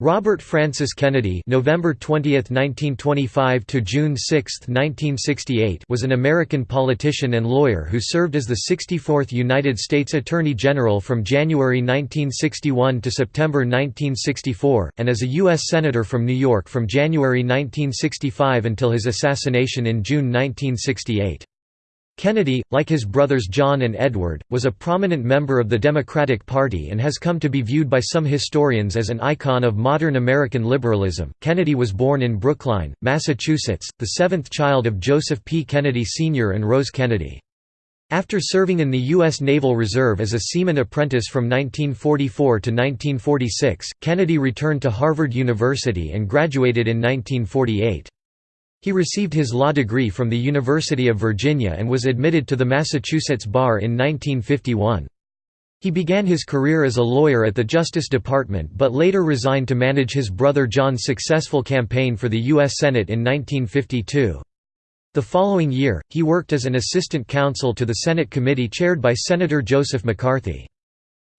Robert Francis Kennedy November 20, 1925 to June 6, 1968 was an American politician and lawyer who served as the 64th United States Attorney General from January 1961 to September 1964, and as a U.S. Senator from New York from January 1965 until his assassination in June 1968. Kennedy, like his brothers John and Edward, was a prominent member of the Democratic Party and has come to be viewed by some historians as an icon of modern American liberalism. Kennedy was born in Brookline, Massachusetts, the seventh child of Joseph P. Kennedy Sr. and Rose Kennedy. After serving in the U.S. Naval Reserve as a seaman apprentice from 1944 to 1946, Kennedy returned to Harvard University and graduated in 1948. He received his law degree from the University of Virginia and was admitted to the Massachusetts Bar in 1951. He began his career as a lawyer at the Justice Department but later resigned to manage his brother John's successful campaign for the U.S. Senate in 1952. The following year, he worked as an assistant counsel to the Senate committee chaired by Senator Joseph McCarthy.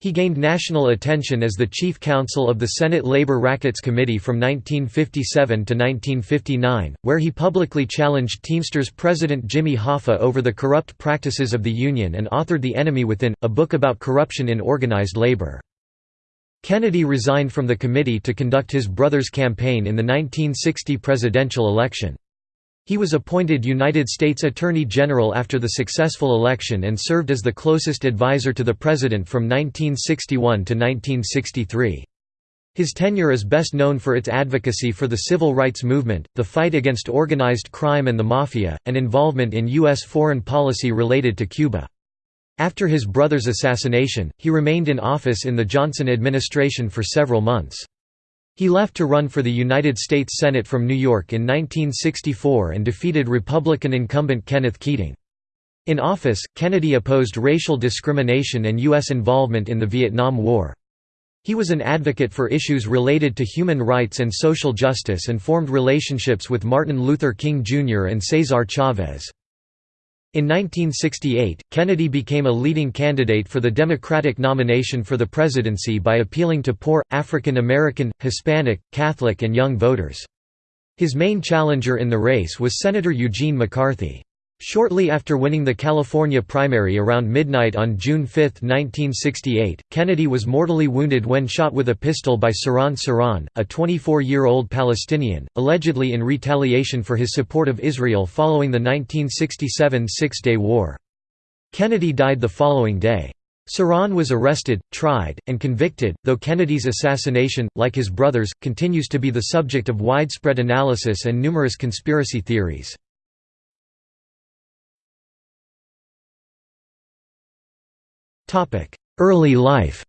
He gained national attention as the chief counsel of the Senate Labor Rackets Committee from 1957 to 1959, where he publicly challenged Teamsters President Jimmy Hoffa over the corrupt practices of the union and authored The Enemy Within, a book about corruption in organized labor. Kennedy resigned from the committee to conduct his brother's campaign in the 1960 presidential election. He was appointed United States Attorney General after the successful election and served as the closest advisor to the President from 1961 to 1963. His tenure is best known for its advocacy for the civil rights movement, the fight against organized crime and the Mafia, and involvement in U.S. foreign policy related to Cuba. After his brother's assassination, he remained in office in the Johnson administration for several months. He left to run for the United States Senate from New York in 1964 and defeated Republican incumbent Kenneth Keating. In office, Kennedy opposed racial discrimination and U.S. involvement in the Vietnam War. He was an advocate for issues related to human rights and social justice and formed relationships with Martin Luther King Jr. and Cesar Chavez. In 1968, Kennedy became a leading candidate for the Democratic nomination for the presidency by appealing to poor, African American, Hispanic, Catholic and young voters. His main challenger in the race was Senator Eugene McCarthy. Shortly after winning the California primary around midnight on June 5, 1968, Kennedy was mortally wounded when shot with a pistol by Sirhan Sirhan, a 24-year-old Palestinian, allegedly in retaliation for his support of Israel following the 1967 Six-Day War. Kennedy died the following day. Sirhan was arrested, tried, and convicted, though Kennedy's assassination, like his brother's, continues to be the subject of widespread analysis and numerous conspiracy theories. Early life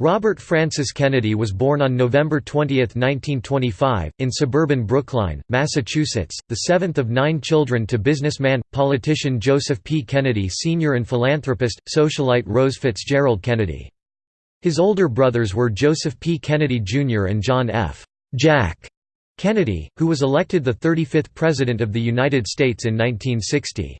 Robert Francis Kennedy was born on November 20, 1925, in suburban Brookline, Massachusetts, the seventh of nine children to businessman, politician Joseph P. Kennedy Sr. and philanthropist, socialite Rose Fitzgerald Kennedy. His older brothers were Joseph P. Kennedy Jr. and John F. Jack Kennedy, who was elected the 35th President of the United States in 1960.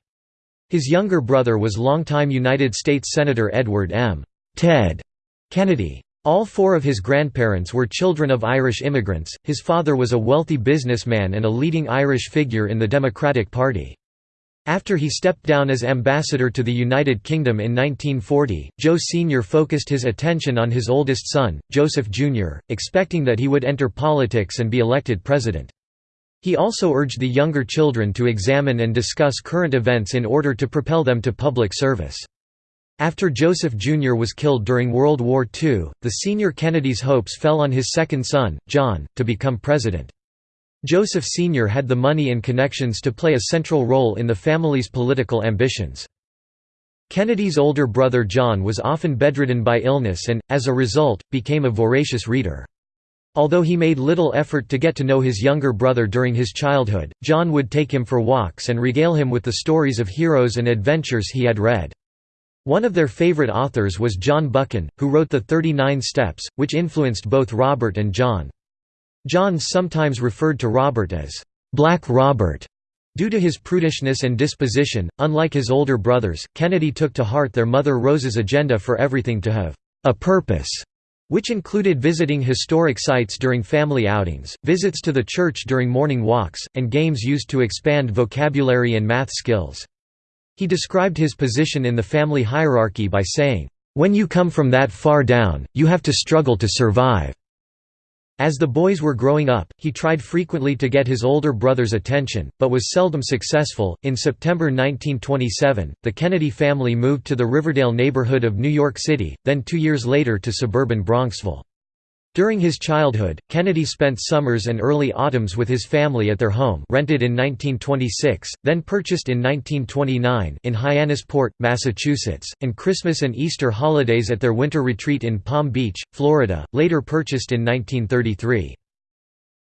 His younger brother was longtime United States Senator Edward M. Ted Kennedy. All four of his grandparents were children of Irish immigrants, his father was a wealthy businessman and a leading Irish figure in the Democratic Party. After he stepped down as ambassador to the United Kingdom in 1940, Joe Sr. focused his attention on his oldest son, Joseph Jr., expecting that he would enter politics and be elected president. He also urged the younger children to examine and discuss current events in order to propel them to public service. After Joseph Jr. was killed during World War II, the senior Kennedy's hopes fell on his second son, John, to become president. Joseph Sr. had the money and connections to play a central role in the family's political ambitions. Kennedy's older brother John was often bedridden by illness and, as a result, became a voracious reader. Although he made little effort to get to know his younger brother during his childhood, John would take him for walks and regale him with the stories of heroes and adventures he had read. One of their favorite authors was John Buchan, who wrote The Thirty Nine Steps, which influenced both Robert and John. John sometimes referred to Robert as, "'Black Robert' Due to his prudishness and disposition, unlike his older brothers, Kennedy took to heart their mother Rose's agenda for everything to have a purpose, which included visiting historic sites during family outings, visits to the church during morning walks, and games used to expand vocabulary and math skills. He described his position in the family hierarchy by saying, "...when you come from that far down, you have to struggle to survive." As the boys were growing up, he tried frequently to get his older brother's attention, but was seldom successful. In September 1927, the Kennedy family moved to the Riverdale neighborhood of New York City, then two years later to suburban Bronxville. During his childhood, Kennedy spent summers and early autumns with his family at their home rented in 1926, then purchased in 1929 in Hyannisport, Massachusetts, and Christmas and Easter holidays at their winter retreat in Palm Beach, Florida, later purchased in 1933.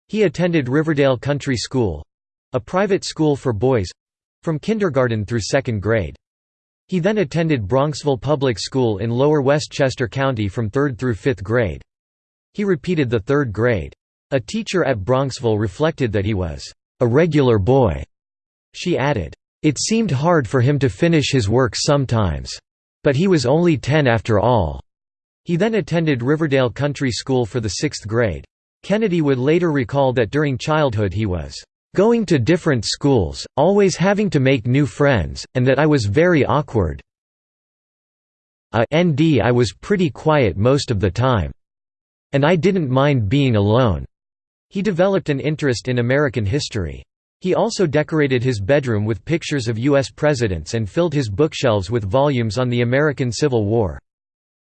He attended Riverdale Country School—a private school for boys—from kindergarten through second grade. He then attended Bronxville Public School in Lower Westchester County from third through fifth grade. He repeated the third grade. A teacher at Bronxville reflected that he was a regular boy. She added, "It seemed hard for him to finish his work sometimes. But he was only ten after all." He then attended Riverdale Country School for the sixth grade. Kennedy would later recall that during childhood he was going to different schools, always having to make new friends, and that I was very awkward. A ND I was pretty quiet most of the time. And I didn't mind being alone." He developed an interest in American history. He also decorated his bedroom with pictures of U.S. presidents and filled his bookshelves with volumes on the American Civil War.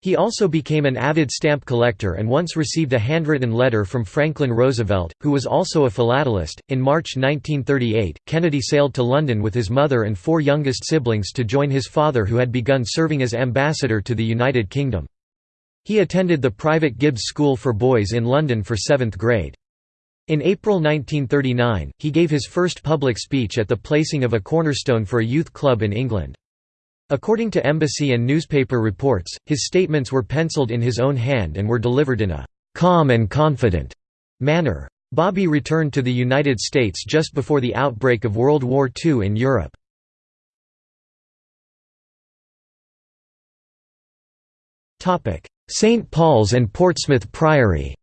He also became an avid stamp collector and once received a handwritten letter from Franklin Roosevelt, who was also a philatelist. In March 1938, Kennedy sailed to London with his mother and four youngest siblings to join his father, who had begun serving as ambassador to the United Kingdom. He attended the private Gibbs School for Boys in London for seventh grade. In April 1939, he gave his first public speech at the placing of a cornerstone for a youth club in England. According to embassy and newspaper reports, his statements were penciled in his own hand and were delivered in a «calm and confident» manner. Bobby returned to the United States just before the outbreak of World War II in Europe. St. Paul's and Portsmouth Priory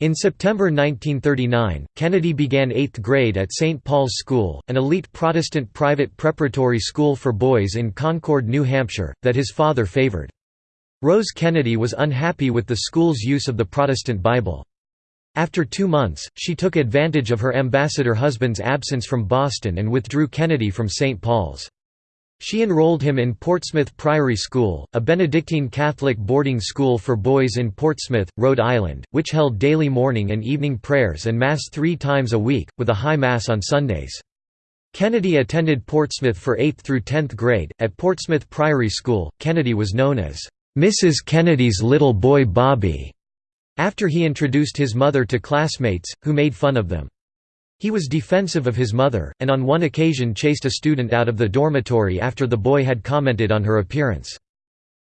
In September 1939, Kennedy began eighth grade at St. Paul's School, an elite Protestant private preparatory school for boys in Concord, New Hampshire, that his father favored. Rose Kennedy was unhappy with the school's use of the Protestant Bible. After two months, she took advantage of her ambassador husband's absence from Boston and withdrew Kennedy from St. Paul's. She enrolled him in Portsmouth Priory School, a Benedictine Catholic boarding school for boys in Portsmouth, Rhode Island, which held daily morning and evening prayers and Mass three times a week, with a high Mass on Sundays. Kennedy attended Portsmouth for 8th through 10th grade. At Portsmouth Priory School, Kennedy was known as Mrs. Kennedy's little boy Bobby, after he introduced his mother to classmates, who made fun of them. He was defensive of his mother, and on one occasion chased a student out of the dormitory after the boy had commented on her appearance.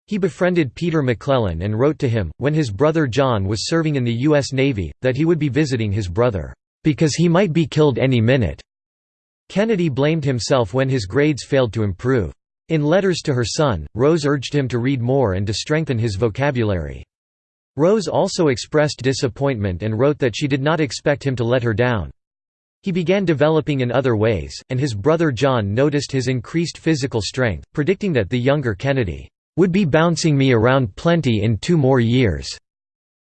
He befriended Peter McClellan and wrote to him, when his brother John was serving in the U.S. Navy, that he would be visiting his brother, "...because he might be killed any minute." Kennedy blamed himself when his grades failed to improve. In letters to her son, Rose urged him to read more and to strengthen his vocabulary. Rose also expressed disappointment and wrote that she did not expect him to let her down. He began developing in other ways, and his brother John noticed his increased physical strength, predicting that the younger Kennedy would be bouncing me around plenty in two more years.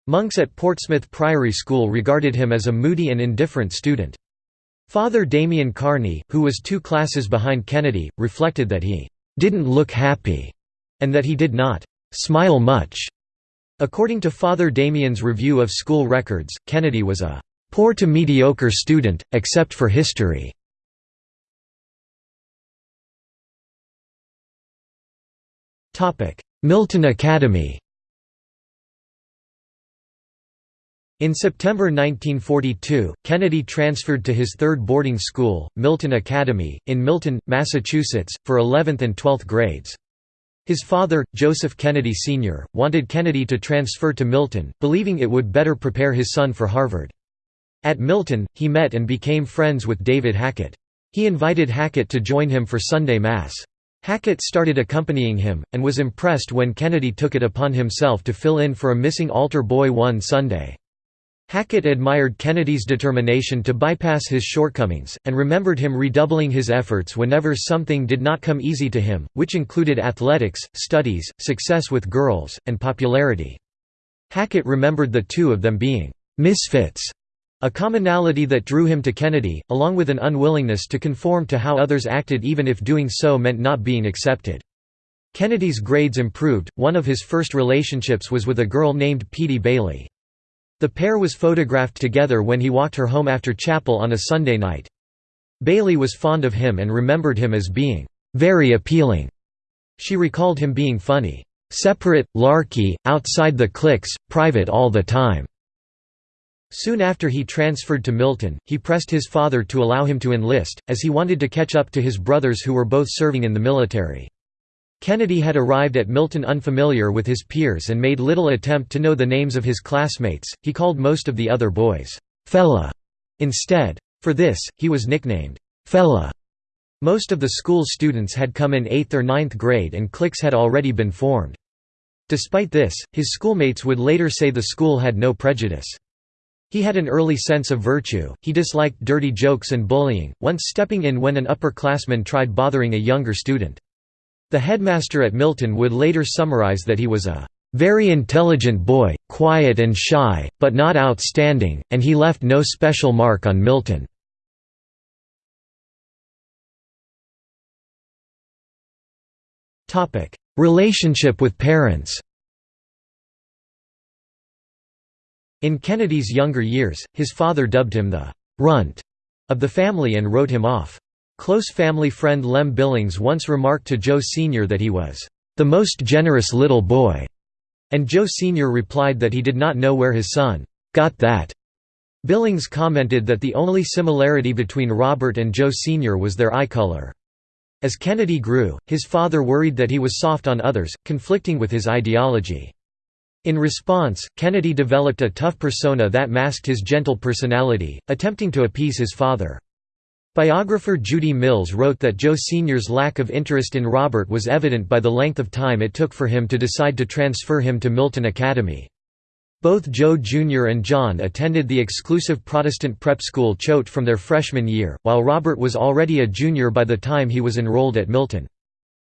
Monks at Portsmouth Priory School regarded him as a moody and indifferent student. Father Damien Kearney, who was two classes behind Kennedy, reflected that he didn't look happy, and that he did not smile much. According to Father Damien's review of school records, Kennedy was a Poor to mediocre student, except for history. Milton Academy In September 1942, Kennedy transferred to his third boarding school, Milton Academy, in Milton, Massachusetts, for 11th and 12th grades. His father, Joseph Kennedy Sr., wanted Kennedy to transfer to Milton, believing it would better prepare his son for Harvard. At Milton, he met and became friends with David Hackett. He invited Hackett to join him for Sunday Mass. Hackett started accompanying him, and was impressed when Kennedy took it upon himself to fill in for a missing altar boy one Sunday. Hackett admired Kennedy's determination to bypass his shortcomings, and remembered him redoubling his efforts whenever something did not come easy to him, which included athletics, studies, success with girls, and popularity. Hackett remembered the two of them being «misfits», a commonality that drew him to Kennedy, along with an unwillingness to conform to how others acted even if doing so meant not being accepted. Kennedy's grades improved, one of his first relationships was with a girl named Piedy Bailey. The pair was photographed together when he walked her home after chapel on a Sunday night. Bailey was fond of him and remembered him as being very appealing. She recalled him being funny, separate, larky, outside the cliques, private all the time. Soon after he transferred to Milton, he pressed his father to allow him to enlist, as he wanted to catch up to his brothers who were both serving in the military. Kennedy had arrived at Milton unfamiliar with his peers and made little attempt to know the names of his classmates, he called most of the other boys, "'Fella' instead. For this, he was nicknamed, "'Fella'. Most of the school's students had come in 8th or 9th grade and cliques had already been formed. Despite this, his schoolmates would later say the school had no prejudice. He had an early sense of virtue, he disliked dirty jokes and bullying, once stepping in when an upperclassman tried bothering a younger student. The headmaster at Milton would later summarize that he was a very intelligent boy, quiet and shy, but not outstanding, and he left no special mark on Milton. Relationship with parents In Kennedy's younger years, his father dubbed him the «runt» of the family and wrote him off. Close family friend Lem Billings once remarked to Joe Sr. that he was, "...the most generous little boy," and Joe Sr. replied that he did not know where his son, "...got that." Billings commented that the only similarity between Robert and Joe Sr. was their eye color. As Kennedy grew, his father worried that he was soft on others, conflicting with his ideology. In response, Kennedy developed a tough persona that masked his gentle personality, attempting to appease his father. Biographer Judie Mills wrote that Joe Sr.'s lack of interest in Robert was evident by the length of time it took for him to decide to transfer him to Milton Academy. Both Joe Jr. and John attended the exclusive Protestant prep school Choate from their freshman year, while Robert was already a junior by the time he was enrolled at Milton.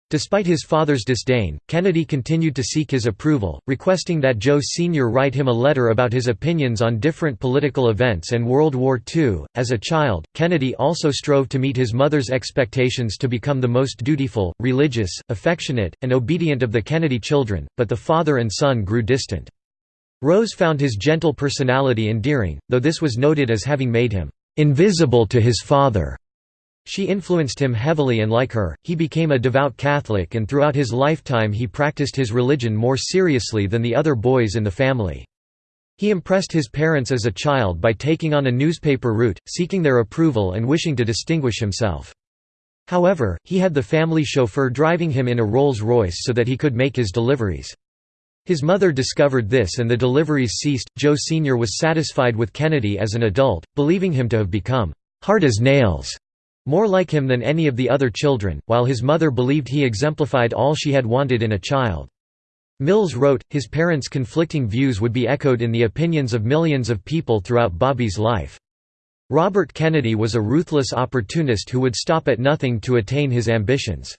Despite his father's disdain, Kennedy continued to seek his approval, requesting that Joe Sr. write him a letter about his opinions on different political events and World War II. As a child, Kennedy also strove to meet his mother's expectations to become the most dutiful, religious, affectionate, and obedient of the Kennedy children, but the father and son grew distant. Rose found his gentle personality endearing, though this was noted as having made him invisible to his father. She influenced him heavily and like her, he became a devout Catholic and throughout his lifetime he practiced his religion more seriously than the other boys in the family. He impressed his parents as a child by taking on a newspaper route, seeking their approval and wishing to distinguish himself. However, he had the family chauffeur driving him in a Rolls-Royce so that he could make his deliveries. His mother discovered this and the deliveries ceased. Joe Sr. was satisfied with Kennedy as an adult, believing him to have become hard as nails more like him than any of the other children, while his mother believed he exemplified all she had wanted in a child. Mills wrote, his parents' conflicting views would be echoed in the opinions of millions of people throughout Bobby's life. Robert Kennedy was a ruthless opportunist who would stop at nothing to attain his ambitions.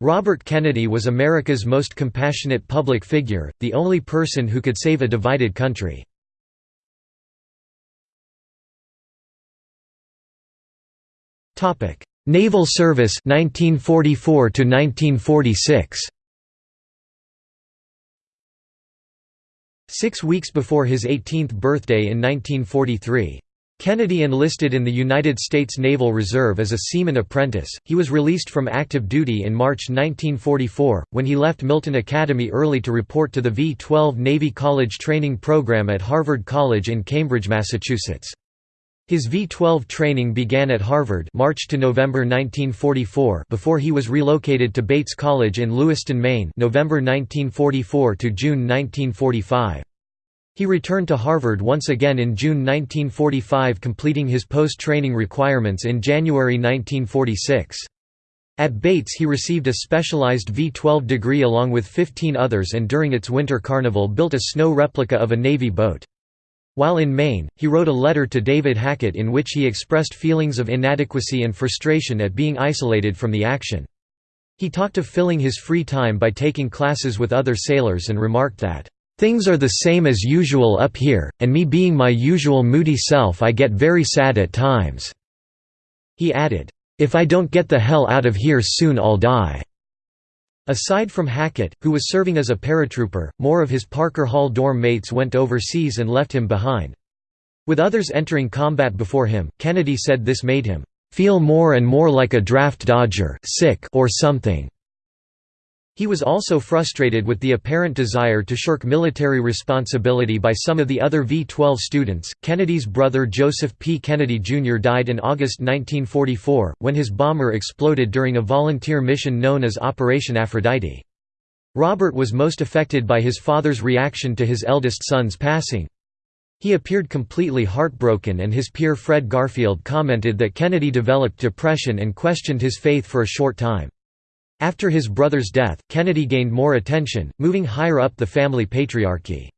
Robert Kennedy was America's most compassionate public figure, the only person who could save a divided country. Naval service 1944 to 1946 Six weeks before his 18th birthday in 1943. Kennedy enlisted in the United States Naval Reserve as a seaman apprentice. He was released from active duty in March 1944, when he left Milton Academy early to report to the V-12 Navy College training program at Harvard College in Cambridge, Massachusetts. His V-12 training began at Harvard March to November 1944 before he was relocated to Bates College in Lewiston, Maine November 1944 to June 1945. He returned to Harvard once again in June 1945 completing his post-training requirements in January 1946. At Bates he received a specialized V-12 degree along with 15 others and during its winter carnival built a snow replica of a Navy boat. While in Maine, he wrote a letter to David Hackett in which he expressed feelings of inadequacy and frustration at being isolated from the action. He talked of filling his free time by taking classes with other sailors and remarked that, "...things are the same as usual up here, and me being my usual moody self I get very sad at times." He added, "...if I don't get the hell out of here soon I'll die." Aside from Hackett, who was serving as a paratrooper, more of his Parker Hall dorm mates went overseas and left him behind. With others entering combat before him, Kennedy said this made him, "...feel more and more like a draft dodger sick or something." He was also frustrated with the apparent desire to shirk military responsibility by some of the other V-12 students. Kennedy's brother Joseph P. Kennedy Jr. died in August 1944, when his bomber exploded during a volunteer mission known as Operation Aphrodite. Robert was most affected by his father's reaction to his eldest son's passing. He appeared completely heartbroken and his peer Fred Garfield commented that Kennedy developed depression and questioned his faith for a short time. After his brother's death, Kennedy gained more attention, moving higher up the family patriarchy.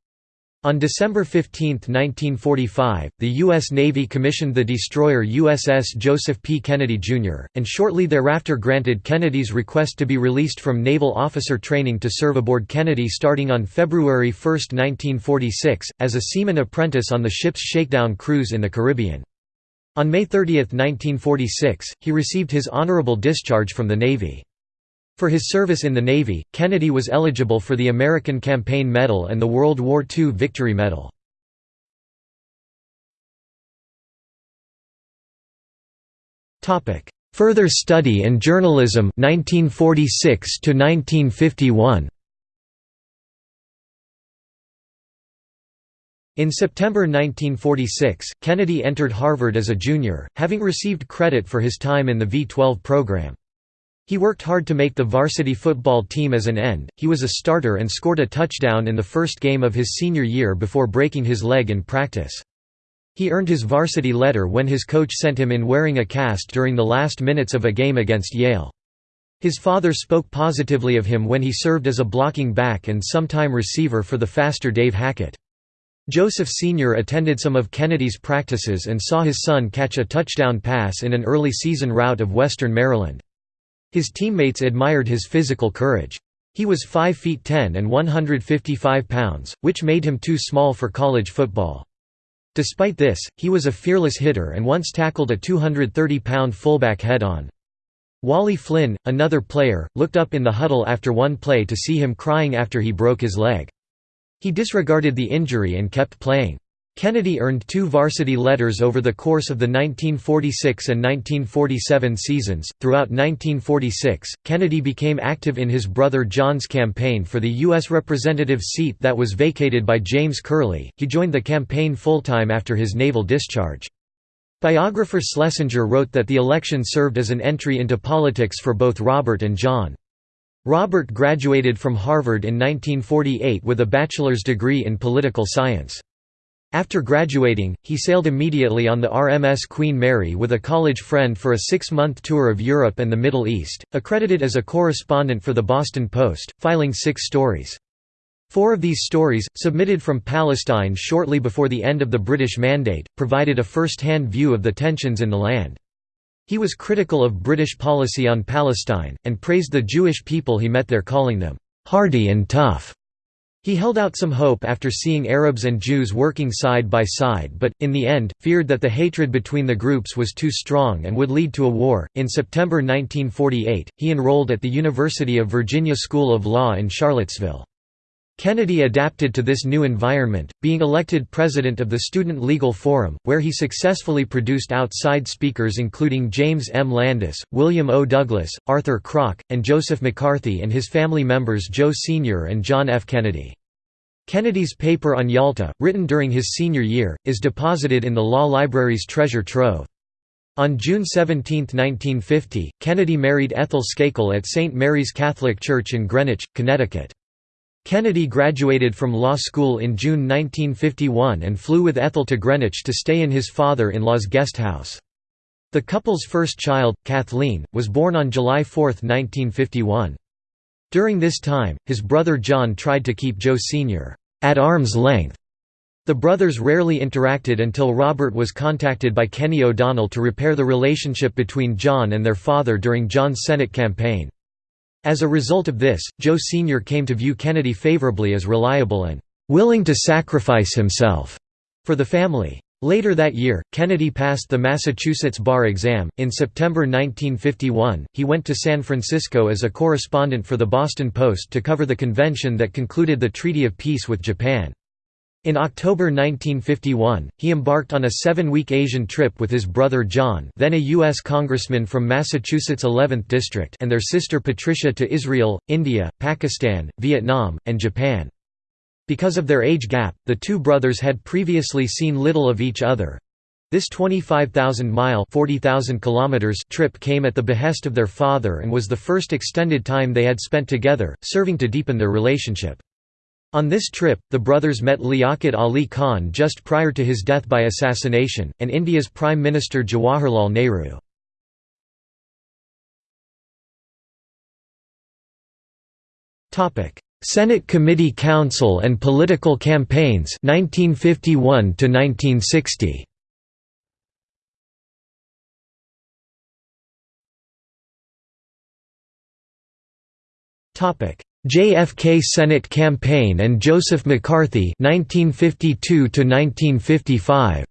On December 15, 1945, the U.S. Navy commissioned the destroyer USS Joseph P. Kennedy, Jr., and shortly thereafter granted Kennedy's request to be released from naval officer training to serve aboard Kennedy starting on February 1, 1946, as a seaman apprentice on the ship's shakedown cruise in the Caribbean. On May 30, 1946, he received his honorable discharge from the Navy. For his service in the Navy, Kennedy was eligible for the American Campaign Medal and the World War II Victory Medal. Further study and journalism 1946 to 1951 In September 1946, Kennedy entered Harvard as a junior, having received credit for his time in the V-12 program. He worked hard to make the varsity football team as an end, he was a starter and scored a touchdown in the first game of his senior year before breaking his leg in practice. He earned his varsity letter when his coach sent him in wearing a cast during the last minutes of a game against Yale. His father spoke positively of him when he served as a blocking back and sometime receiver for the faster Dave Hackett. Joseph Sr. attended some of Kennedy's practices and saw his son catch a touchdown pass in an early season rout of Western Maryland. His teammates admired his physical courage. He was 5 feet 10 and 155 pounds, which made him too small for college football. Despite this, he was a fearless hitter and once tackled a 230-pound fullback head-on. Wally Flynn, another player, looked up in the huddle after one play to see him crying after he broke his leg. He disregarded the injury and kept playing. Kennedy earned two varsity letters over the course of the 1946 and 1947 seasons. Throughout 1946, Kennedy became active in his brother John's campaign for the U.S. representative seat that was vacated by James Curley. He joined the campaign full time after his naval discharge. Biographer Schlesinger wrote that the election served as an entry into politics for both Robert and John. Robert graduated from Harvard in 1948 with a bachelor's degree in political science. After graduating, he sailed immediately on the RMS Queen Mary with a college friend for a six-month tour of Europe and the Middle East, accredited as a correspondent for the Boston Post, filing six stories. Four of these stories, submitted from Palestine shortly before the end of the British Mandate, provided a first-hand view of the tensions in the land. He was critical of British policy on Palestine, and praised the Jewish people he met there calling them, "...hardy and tough." He held out some hope after seeing Arabs and Jews working side by side but, in the end, feared that the hatred between the groups was too strong and would lead to a war. In September 1948, he enrolled at the University of Virginia School of Law in Charlottesville. Kennedy adapted to this new environment, being elected president of the Student Legal Forum, where he successfully produced outside speakers including James M. Landis, William O. Douglas, Arthur Krock, and Joseph McCarthy and his family members Joe Sr. and John F. Kennedy. Kennedy's paper on Yalta, written during his senior year, is deposited in the law library's treasure trove. On June 17, 1950, Kennedy married Ethel Skakel at St. Mary's Catholic Church in Greenwich, Connecticut. Kennedy graduated from law school in June 1951 and flew with Ethel to Greenwich to stay in his father-in-law's guest house. The couple's first child, Kathleen, was born on July 4, 1951. During this time, his brother John tried to keep Joe Sr. at arm's length. The brothers rarely interacted until Robert was contacted by Kenny O'Donnell to repair the relationship between John and their father during John's Senate campaign. As a result of this, Joe Sr. came to view Kennedy favorably as reliable and willing to sacrifice himself for the family. Later that year, Kennedy passed the Massachusetts bar exam. In September 1951, he went to San Francisco as a correspondent for the Boston Post to cover the convention that concluded the Treaty of Peace with Japan. In October 1951, he embarked on a seven-week Asian trip with his brother John then a U.S. congressman from Massachusetts' 11th District and their sister Patricia to Israel, India, Pakistan, Vietnam, and Japan. Because of their age gap, the two brothers had previously seen little of each other. This 25,000-mile trip came at the behest of their father and was the first extended time they had spent together, serving to deepen their relationship. On this trip, the brothers met Liaquat Ali Khan just prior to his death by assassination, and India's Prime Minister Jawaharlal Nehru. Senate Committee Counsel and Political Campaigns 1951 to 1960 Topic JFK Senate campaign and Joseph McCarthy 1952 to 1955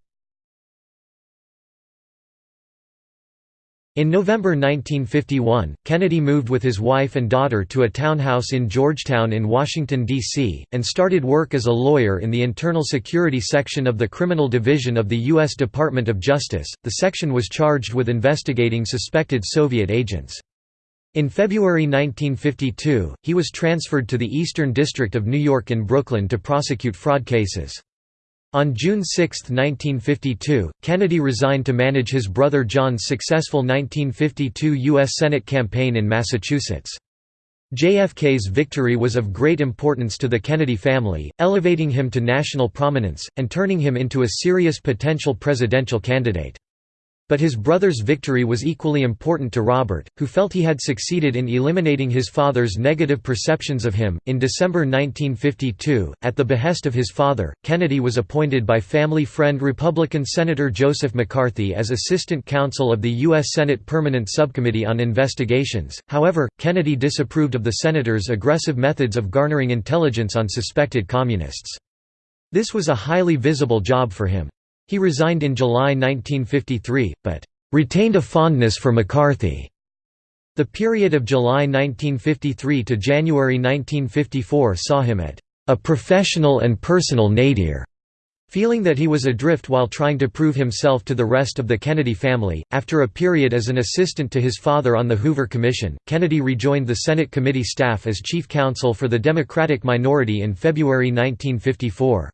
In November 1951, Kennedy moved with his wife and daughter to a townhouse in Georgetown in Washington, D.C., and started work as a lawyer in the Internal Security Section of the Criminal Division of the U.S. Department of Justice. The section was charged with investigating suspected Soviet agents. In February 1952, he was transferred to the Eastern District of New York in Brooklyn to prosecute fraud cases. On June 6, 1952, Kennedy resigned to manage his brother John's successful 1952 U.S. Senate campaign in Massachusetts. JFK's victory was of great importance to the Kennedy family, elevating him to national prominence, and turning him into a serious potential presidential candidate. But his brother's victory was equally important to Robert, who felt he had succeeded in eliminating his father's negative perceptions of him. In December 1952, at the behest of his father, Kennedy was appointed by family friend Republican Senator Joseph McCarthy as assistant counsel of the U.S. Senate Permanent Subcommittee on Investigations. However, Kennedy disapproved of the senator's aggressive methods of garnering intelligence on suspected communists. This was a highly visible job for him. He resigned in July 1953, but retained a fondness for McCarthy. The period of July 1953 to January 1954 saw him at a professional and personal nadir. Feeling that he was adrift while trying to prove himself to the rest of the Kennedy family, after a period as an assistant to his father on the Hoover Commission, Kennedy rejoined the Senate committee staff as chief counsel for the Democratic minority in February 1954.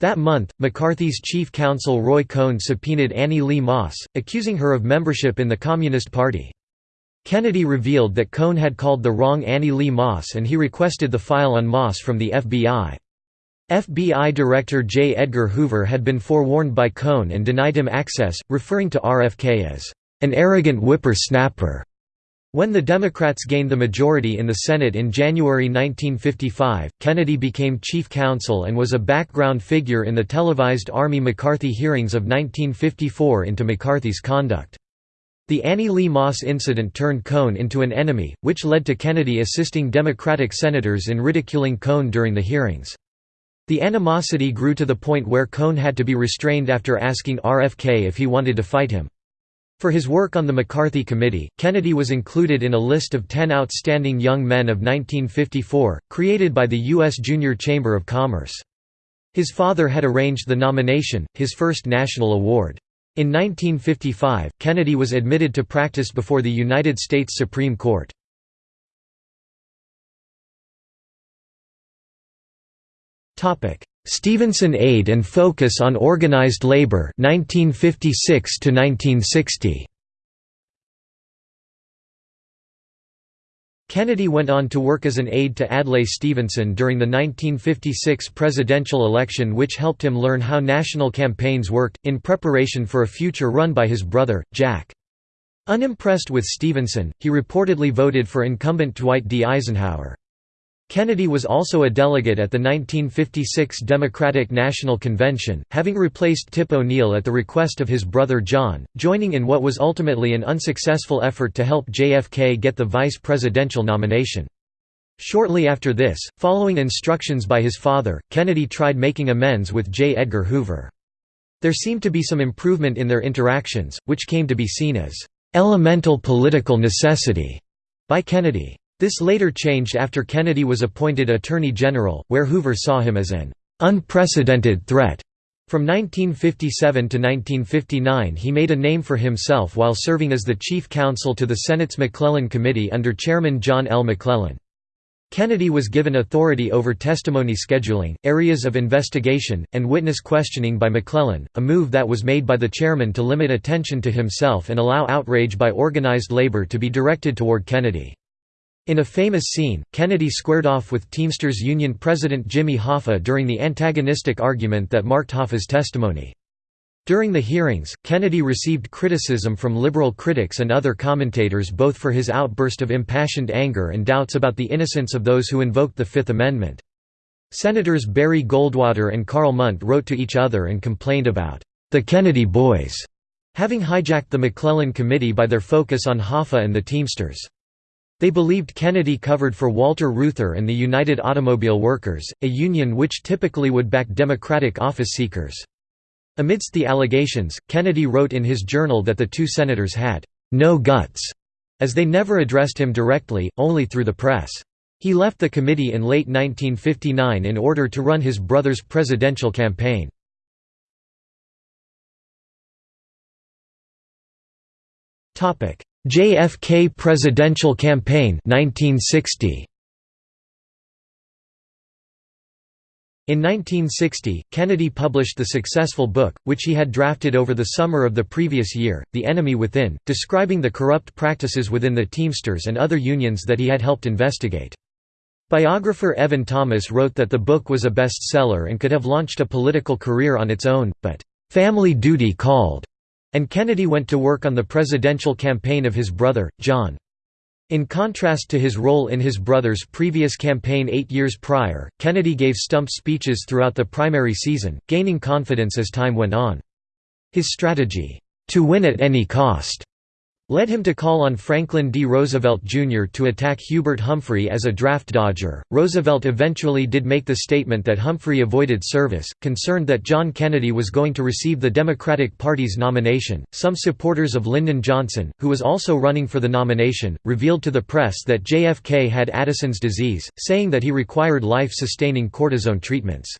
That month, McCarthy's chief counsel Roy Cohn subpoenaed Annie Lee Moss, accusing her of membership in the Communist Party. Kennedy revealed that Cohn had called the wrong Annie Lee Moss and he requested the file on Moss from the FBI. FBI Director J. Edgar Hoover had been forewarned by Cohn and denied him access, referring to RFK as an arrogant whipper-snapper. When the Democrats gained the majority in the Senate in January 1955, Kennedy became chief counsel and was a background figure in the televised Army-McCarthy hearings of 1954 into McCarthy's conduct. The Annie Lee Moss incident turned Cohn into an enemy, which led to Kennedy assisting Democratic senators in ridiculing Cohn during the hearings. The animosity grew to the point where Cohn had to be restrained after asking RFK if he wanted to fight him. For his work on the McCarthy Committee, Kennedy was included in a list of 10 outstanding young men of 1954, created by the U.S. Junior Chamber of Commerce. His father had arranged the nomination, his first national award. In 1955, Kennedy was admitted to practice before the United States Supreme Court. Stevenson Aide and Focus on Organized Labor 1956 to 1960 Kennedy went on to work as an aide to Adlai Stevenson during the 1956 presidential election which helped him learn how national campaigns worked, in preparation for a future run by his brother, Jack. Unimpressed with Stevenson, he reportedly voted for incumbent Dwight D. Eisenhower. Kennedy was also a delegate at the 1956 Democratic National Convention, having replaced Tip O'Neill at the request of his brother John, joining in what was ultimately an unsuccessful effort to help JFK get the vice presidential nomination. Shortly after this, following instructions by his father, Kennedy tried making amends with J. Edgar Hoover. There seemed to be some improvement in their interactions, which came to be seen as "...elemental political necessity", by Kennedy. This later changed after Kennedy was appointed Attorney General, where Hoover saw him as an unprecedented threat. From 1957 to 1959 he made a name for himself while serving as the chief counsel to the Senate's McClellan Committee under Chairman John L. McClellan. Kennedy was given authority over testimony scheduling, areas of investigation, and witness questioning by McClellan, a move that was made by the chairman to limit attention to himself and allow outrage by organized labor to be directed toward Kennedy. In a famous scene, Kennedy squared off with Teamsters Union President Jimmy Hoffa during the antagonistic argument that marked Hoffa's testimony. During the hearings, Kennedy received criticism from liberal critics and other commentators both for his outburst of impassioned anger and doubts about the innocence of those who invoked the Fifth Amendment. Senators Barry Goldwater and Karl Mundt wrote to each other and complained about the Kennedy boys having hijacked the McClellan Committee by their focus on Hoffa and the Teamsters. They believed Kennedy covered for Walter Reuther and the United Automobile Workers, a union which typically would back Democratic office seekers. Amidst the allegations, Kennedy wrote in his journal that the two senators had no guts, as they never addressed him directly, only through the press. He left the committee in late 1959 in order to run his brother's presidential campaign. JFK presidential campaign 1960 In 1960, Kennedy published the successful book, which he had drafted over the summer of the previous year, The Enemy Within, describing the corrupt practices within the Teamsters and other unions that he had helped investigate. Biographer Evan Thomas wrote that the book was a bestseller and could have launched a political career on its own, but, "...family duty called." And Kennedy went to work on the presidential campaign of his brother, John. In contrast to his role in his brother's previous campaign eight years prior, Kennedy gave stump speeches throughout the primary season, gaining confidence as time went on. His strategy, "'to win at any cost' led him to call on Franklin D. Roosevelt Jr. to attack Hubert Humphrey as a draft dodger. Roosevelt eventually did make the statement that Humphrey avoided service, concerned that John Kennedy was going to receive the Democratic Party's nomination. Some supporters of Lyndon Johnson, who was also running for the nomination, revealed to the press that JFK had Addison's disease, saying that he required life sustaining cortisone treatments.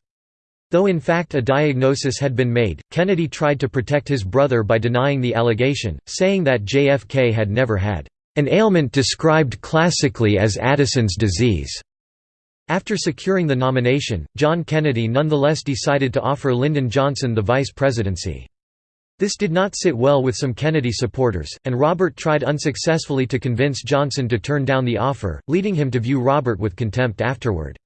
Though in fact a diagnosis had been made, Kennedy tried to protect his brother by denying the allegation, saying that JFK had never had an ailment described classically as Addison's disease. After securing the nomination, John Kennedy nonetheless decided to offer Lyndon Johnson the vice presidency. This did not sit well with some Kennedy supporters, and Robert tried unsuccessfully to convince Johnson to turn down the offer, leading him to view Robert with contempt afterward.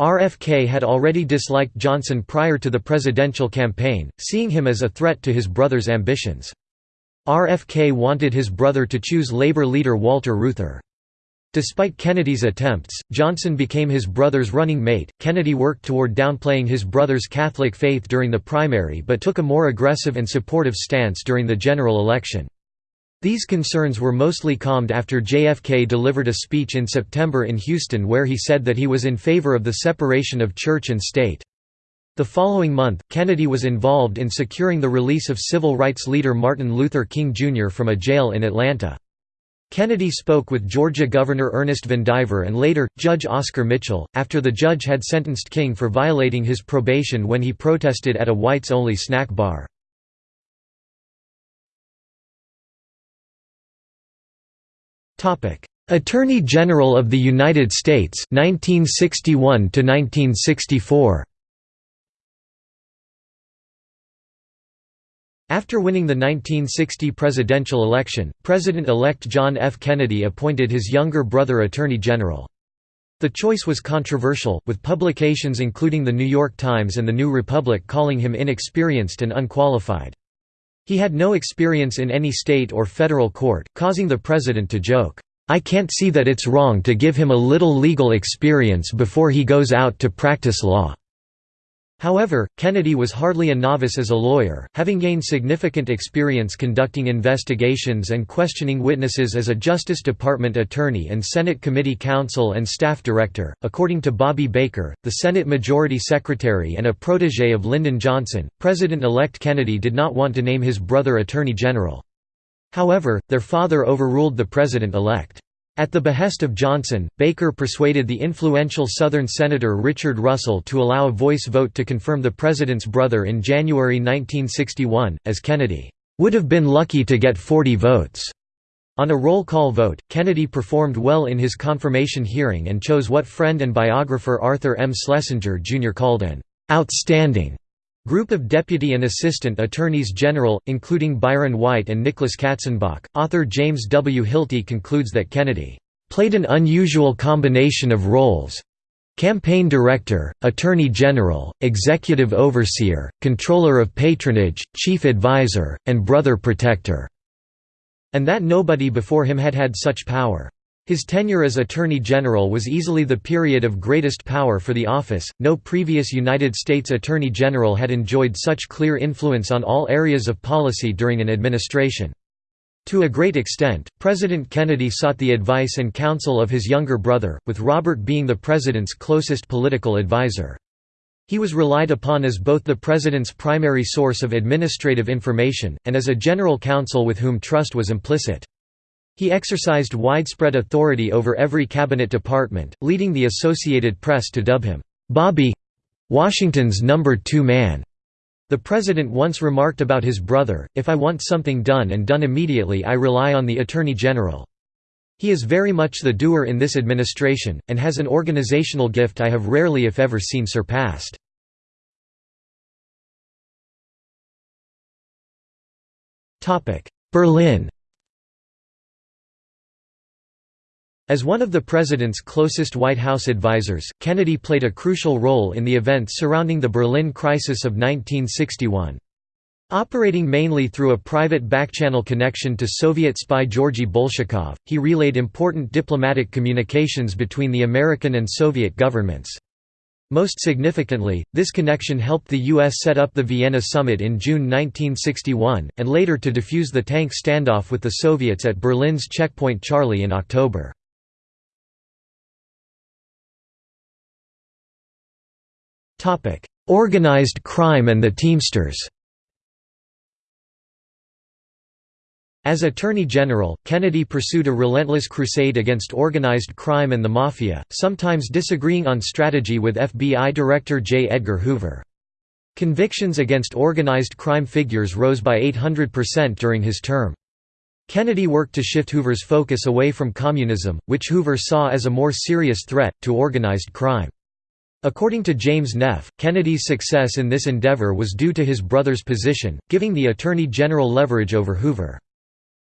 RFK had already disliked Johnson prior to the presidential campaign, seeing him as a threat to his brother's ambitions. RFK wanted his brother to choose Labor leader Walter Reuther. Despite Kennedy's attempts, Johnson became his brother's running mate. Kennedy worked toward downplaying his brother's Catholic faith during the primary but took a more aggressive and supportive stance during the general election. These concerns were mostly calmed after JFK delivered a speech in September in Houston where he said that he was in favor of the separation of church and state. The following month, Kennedy was involved in securing the release of civil rights leader Martin Luther King Jr. from a jail in Atlanta. Kennedy spoke with Georgia Governor Ernest Vandiver and later, Judge Oscar Mitchell, after the judge had sentenced King for violating his probation when he protested at a whites-only snack bar. Topic: Attorney General of the United States 1961 to 1964. After winning the 1960 presidential election, President-elect John F. Kennedy appointed his younger brother Attorney General. The choice was controversial, with publications including The New York Times and The New Republic calling him inexperienced and unqualified. He had no experience in any state or federal court, causing the president to joke, "'I can't see that it's wrong to give him a little legal experience before he goes out to practice law.' However, Kennedy was hardly a novice as a lawyer, having gained significant experience conducting investigations and questioning witnesses as a Justice Department attorney and Senate Committee counsel and staff director. According to Bobby Baker, the Senate Majority Secretary and a protege of Lyndon Johnson, President elect Kennedy did not want to name his brother Attorney General. However, their father overruled the President elect. At the behest of Johnson, Baker persuaded the influential Southern Senator Richard Russell to allow a voice vote to confirm the president's brother in January 1961, as Kennedy would have been lucky to get 40 votes. On a roll call vote, Kennedy performed well in his confirmation hearing and chose what friend and biographer Arthur M. Schlesinger Jr. called an outstanding Group of Deputy and Assistant Attorneys General, including Byron White and Nicholas Katzenbach. Author James W. Hilty concludes that Kennedy played an unusual combination of roles campaign director, attorney general, executive overseer, controller of patronage, chief advisor, and brother protector, and that nobody before him had had such power. His tenure as Attorney General was easily the period of greatest power for the office. No previous United States Attorney General had enjoyed such clear influence on all areas of policy during an administration. To a great extent, President Kennedy sought the advice and counsel of his younger brother, with Robert being the president's closest political advisor. He was relied upon as both the president's primary source of administrative information, and as a general counsel with whom trust was implicit. He exercised widespread authority over every cabinet department, leading the Associated Press to dub him, "'Bobby Washington's number two man'". The president once remarked about his brother, if I want something done and done immediately I rely on the Attorney General. He is very much the doer in this administration, and has an organizational gift I have rarely if ever seen surpassed. Berlin As one of the president's closest White House advisers, Kennedy played a crucial role in the events surrounding the Berlin crisis of 1961. Operating mainly through a private backchannel connection to Soviet spy Georgy Bolshakov, he relayed important diplomatic communications between the American and Soviet governments. Most significantly, this connection helped the U.S. set up the Vienna summit in June 1961, and later to defuse the tank standoff with the Soviets at Berlin's Checkpoint Charlie in October. Topic: Organized crime and the Teamsters. As Attorney General, Kennedy pursued a relentless crusade against organized crime and the Mafia, sometimes disagreeing on strategy with FBI Director J. Edgar Hoover. Convictions against organized crime figures rose by 800% during his term. Kennedy worked to shift Hoover's focus away from communism, which Hoover saw as a more serious threat, to organized crime. According to James Neff, Kennedy's success in this endeavor was due to his brother's position, giving the Attorney General leverage over Hoover.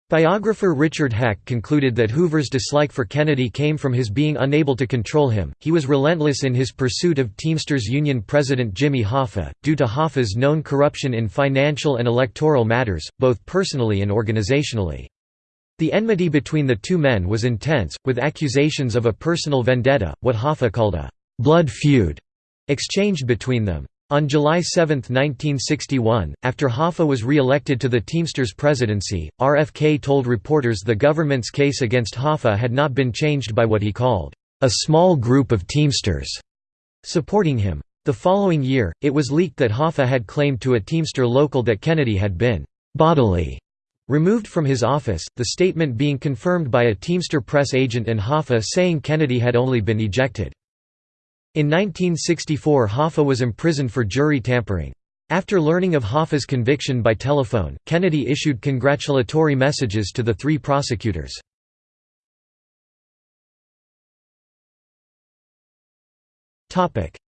Biographer Richard Hack concluded that Hoover's dislike for Kennedy came from his being unable to control him. He was relentless in his pursuit of Teamsters Union President Jimmy Hoffa, due to Hoffa's known corruption in financial and electoral matters, both personally and organizationally. The enmity between the two men was intense, with accusations of a personal vendetta, what Hoffa called a blood feud exchanged between them. On July 7, 1961, after Hoffa was re-elected to the Teamsters presidency, RFK told reporters the government's case against Hoffa had not been changed by what he called, "...a small group of Teamsters," supporting him. The following year, it was leaked that Hoffa had claimed to a Teamster local that Kennedy had been «bodily» removed from his office, the statement being confirmed by a Teamster press agent and Hoffa saying Kennedy had only been ejected. In 1964 Hoffa was imprisoned for jury tampering. After learning of Hoffa's conviction by telephone, Kennedy issued congratulatory messages to the three prosecutors.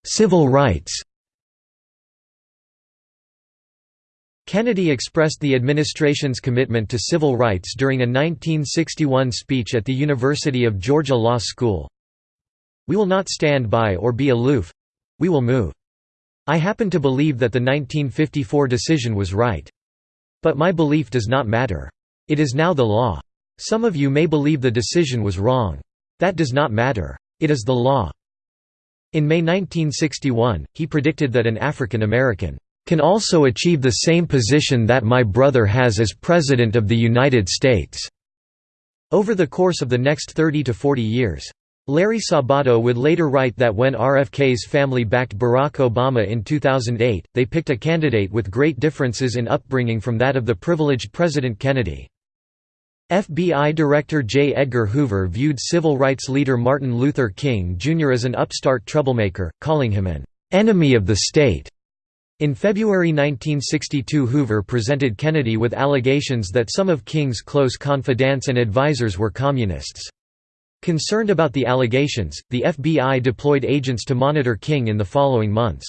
Civil rights Kennedy expressed the administration's commitment to civil rights during a 1961 speech at the University of Georgia Law School. We will not stand by or be aloof. We will move. I happen to believe that the 1954 decision was right. But my belief does not matter. It is now the law. Some of you may believe the decision was wrong. That does not matter. It is the law. In May 1961, he predicted that an African American can also achieve the same position that my brother has as President of the United States." Over the course of the next 30 to 40 years. Larry Sabato would later write that when RFK's family backed Barack Obama in 2008, they picked a candidate with great differences in upbringing from that of the privileged President Kennedy. FBI Director J. Edgar Hoover viewed civil rights leader Martin Luther King Jr. as an upstart troublemaker, calling him an enemy of the state. In February 1962 Hoover presented Kennedy with allegations that some of King's close confidants and advisers were communists. Concerned about the allegations, the FBI deployed agents to monitor King in the following months.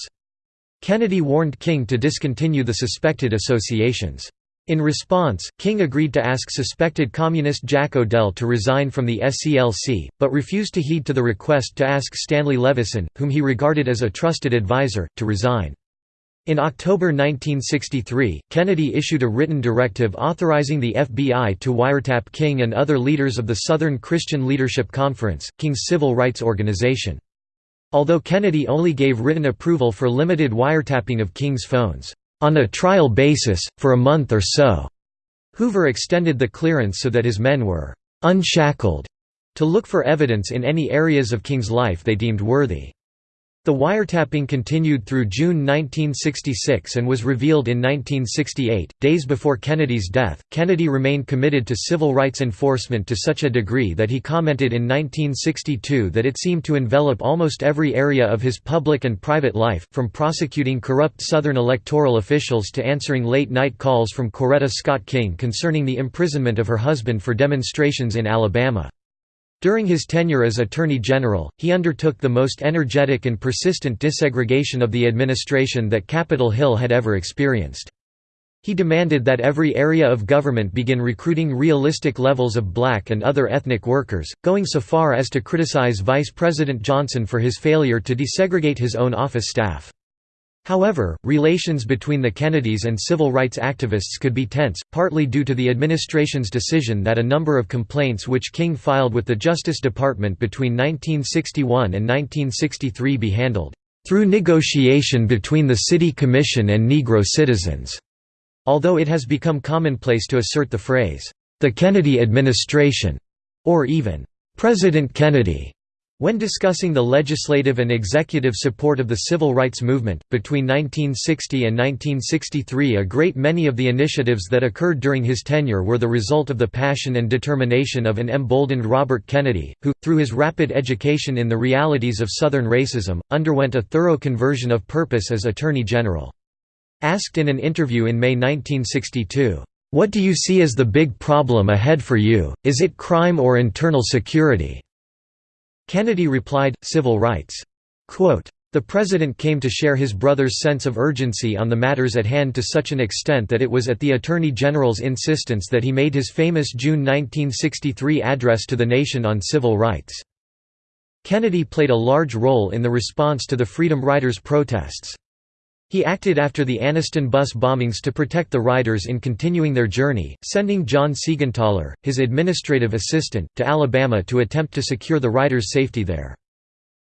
Kennedy warned King to discontinue the suspected associations. In response, King agreed to ask suspected communist Jack O'Dell to resign from the SCLC, but refused to heed to the request to ask Stanley Levison, whom he regarded as a trusted advisor, to resign. In October 1963, Kennedy issued a written directive authorizing the FBI to wiretap King and other leaders of the Southern Christian Leadership Conference, King's civil rights organization. Although Kennedy only gave written approval for limited wiretapping of King's phones, "...on a trial basis, for a month or so," Hoover extended the clearance so that his men were "...unshackled," to look for evidence in any areas of King's life they deemed worthy. The wiretapping continued through June 1966 and was revealed in 1968, days before Kennedy's death. Kennedy remained committed to civil rights enforcement to such a degree that he commented in 1962 that it seemed to envelop almost every area of his public and private life, from prosecuting corrupt Southern electoral officials to answering late night calls from Coretta Scott King concerning the imprisonment of her husband for demonstrations in Alabama. During his tenure as Attorney General, he undertook the most energetic and persistent desegregation of the administration that Capitol Hill had ever experienced. He demanded that every area of government begin recruiting realistic levels of black and other ethnic workers, going so far as to criticize Vice President Johnson for his failure to desegregate his own office staff. However, relations between the Kennedys and civil rights activists could be tense, partly due to the administration's decision that a number of complaints which King filed with the Justice Department between 1961 and 1963 be handled through negotiation between the City Commission and Negro citizens, although it has become commonplace to assert the phrase, the Kennedy administration, or even President Kennedy. When discussing the legislative and executive support of the civil rights movement, between 1960 and 1963 a great many of the initiatives that occurred during his tenure were the result of the passion and determination of an emboldened Robert Kennedy, who, through his rapid education in the realities of Southern racism, underwent a thorough conversion of purpose as Attorney General. Asked in an interview in May 1962, "'What do you see as the big problem ahead for you, is it crime or internal security?' Kennedy replied, civil rights. Quote, the President came to share his brother's sense of urgency on the matters at hand to such an extent that it was at the Attorney General's insistence that he made his famous June 1963 address to the nation on civil rights. Kennedy played a large role in the response to the Freedom Riders' protests. He acted after the Anniston bus bombings to protect the riders in continuing their journey, sending John Seigenthaler, his administrative assistant, to Alabama to attempt to secure the riders' safety there.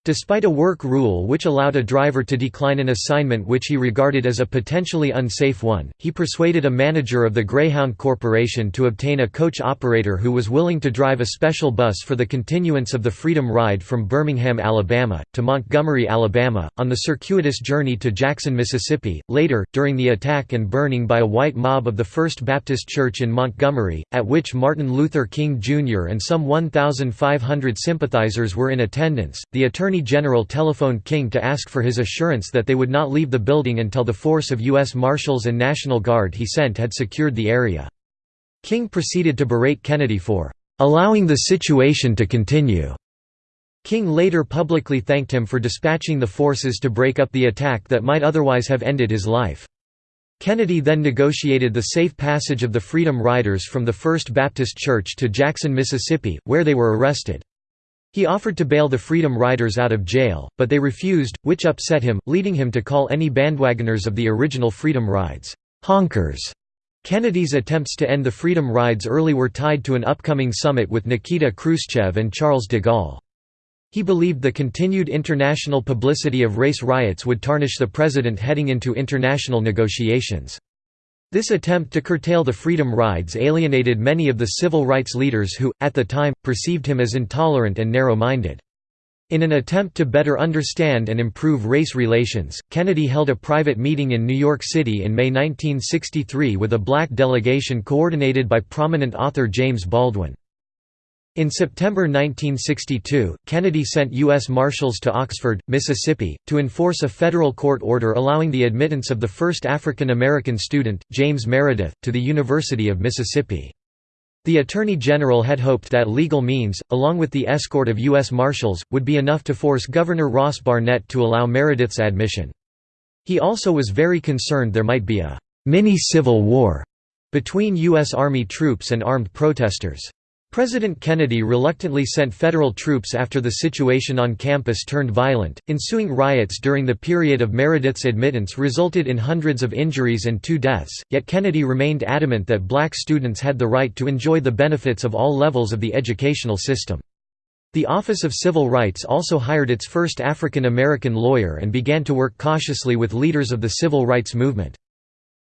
Despite a work rule which allowed a driver to decline an assignment which he regarded as a potentially unsafe one, he persuaded a manager of the Greyhound Corporation to obtain a coach operator who was willing to drive a special bus for the continuance of the Freedom Ride from Birmingham, Alabama, to Montgomery, Alabama, on the circuitous journey to Jackson, Mississippi. Later, during the attack and burning by a white mob of the First Baptist Church in Montgomery, at which Martin Luther King Jr. and some 1,500 sympathizers were in attendance, the Attorney Attorney General telephoned King to ask for his assurance that they would not leave the building until the force of U.S. Marshals and National Guard he sent had secured the area. King proceeded to berate Kennedy for allowing the situation to continue. King later publicly thanked him for dispatching the forces to break up the attack that might otherwise have ended his life. Kennedy then negotiated the safe passage of the Freedom Riders from the First Baptist Church to Jackson, Mississippi, where they were arrested. He offered to bail the Freedom Riders out of jail, but they refused, which upset him, leading him to call any bandwagoners of the original Freedom Rides, "'honkers'". Kennedy's attempts to end the Freedom Rides early were tied to an upcoming summit with Nikita Khrushchev and Charles de Gaulle. He believed the continued international publicity of race riots would tarnish the president heading into international negotiations. This attempt to curtail the Freedom Rides alienated many of the civil rights leaders who, at the time, perceived him as intolerant and narrow-minded. In an attempt to better understand and improve race relations, Kennedy held a private meeting in New York City in May 1963 with a black delegation coordinated by prominent author James Baldwin. In September 1962, Kennedy sent U.S. Marshals to Oxford, Mississippi, to enforce a federal court order allowing the admittance of the first African American student, James Meredith, to the University of Mississippi. The Attorney General had hoped that legal means, along with the escort of U.S. Marshals, would be enough to force Governor Ross Barnett to allow Meredith's admission. He also was very concerned there might be a «mini-civil war» between U.S. Army troops and armed protesters. President Kennedy reluctantly sent federal troops after the situation on campus turned violent. Ensuing riots during the period of Meredith's admittance resulted in hundreds of injuries and two deaths, yet Kennedy remained adamant that black students had the right to enjoy the benefits of all levels of the educational system. The Office of Civil Rights also hired its first African American lawyer and began to work cautiously with leaders of the civil rights movement.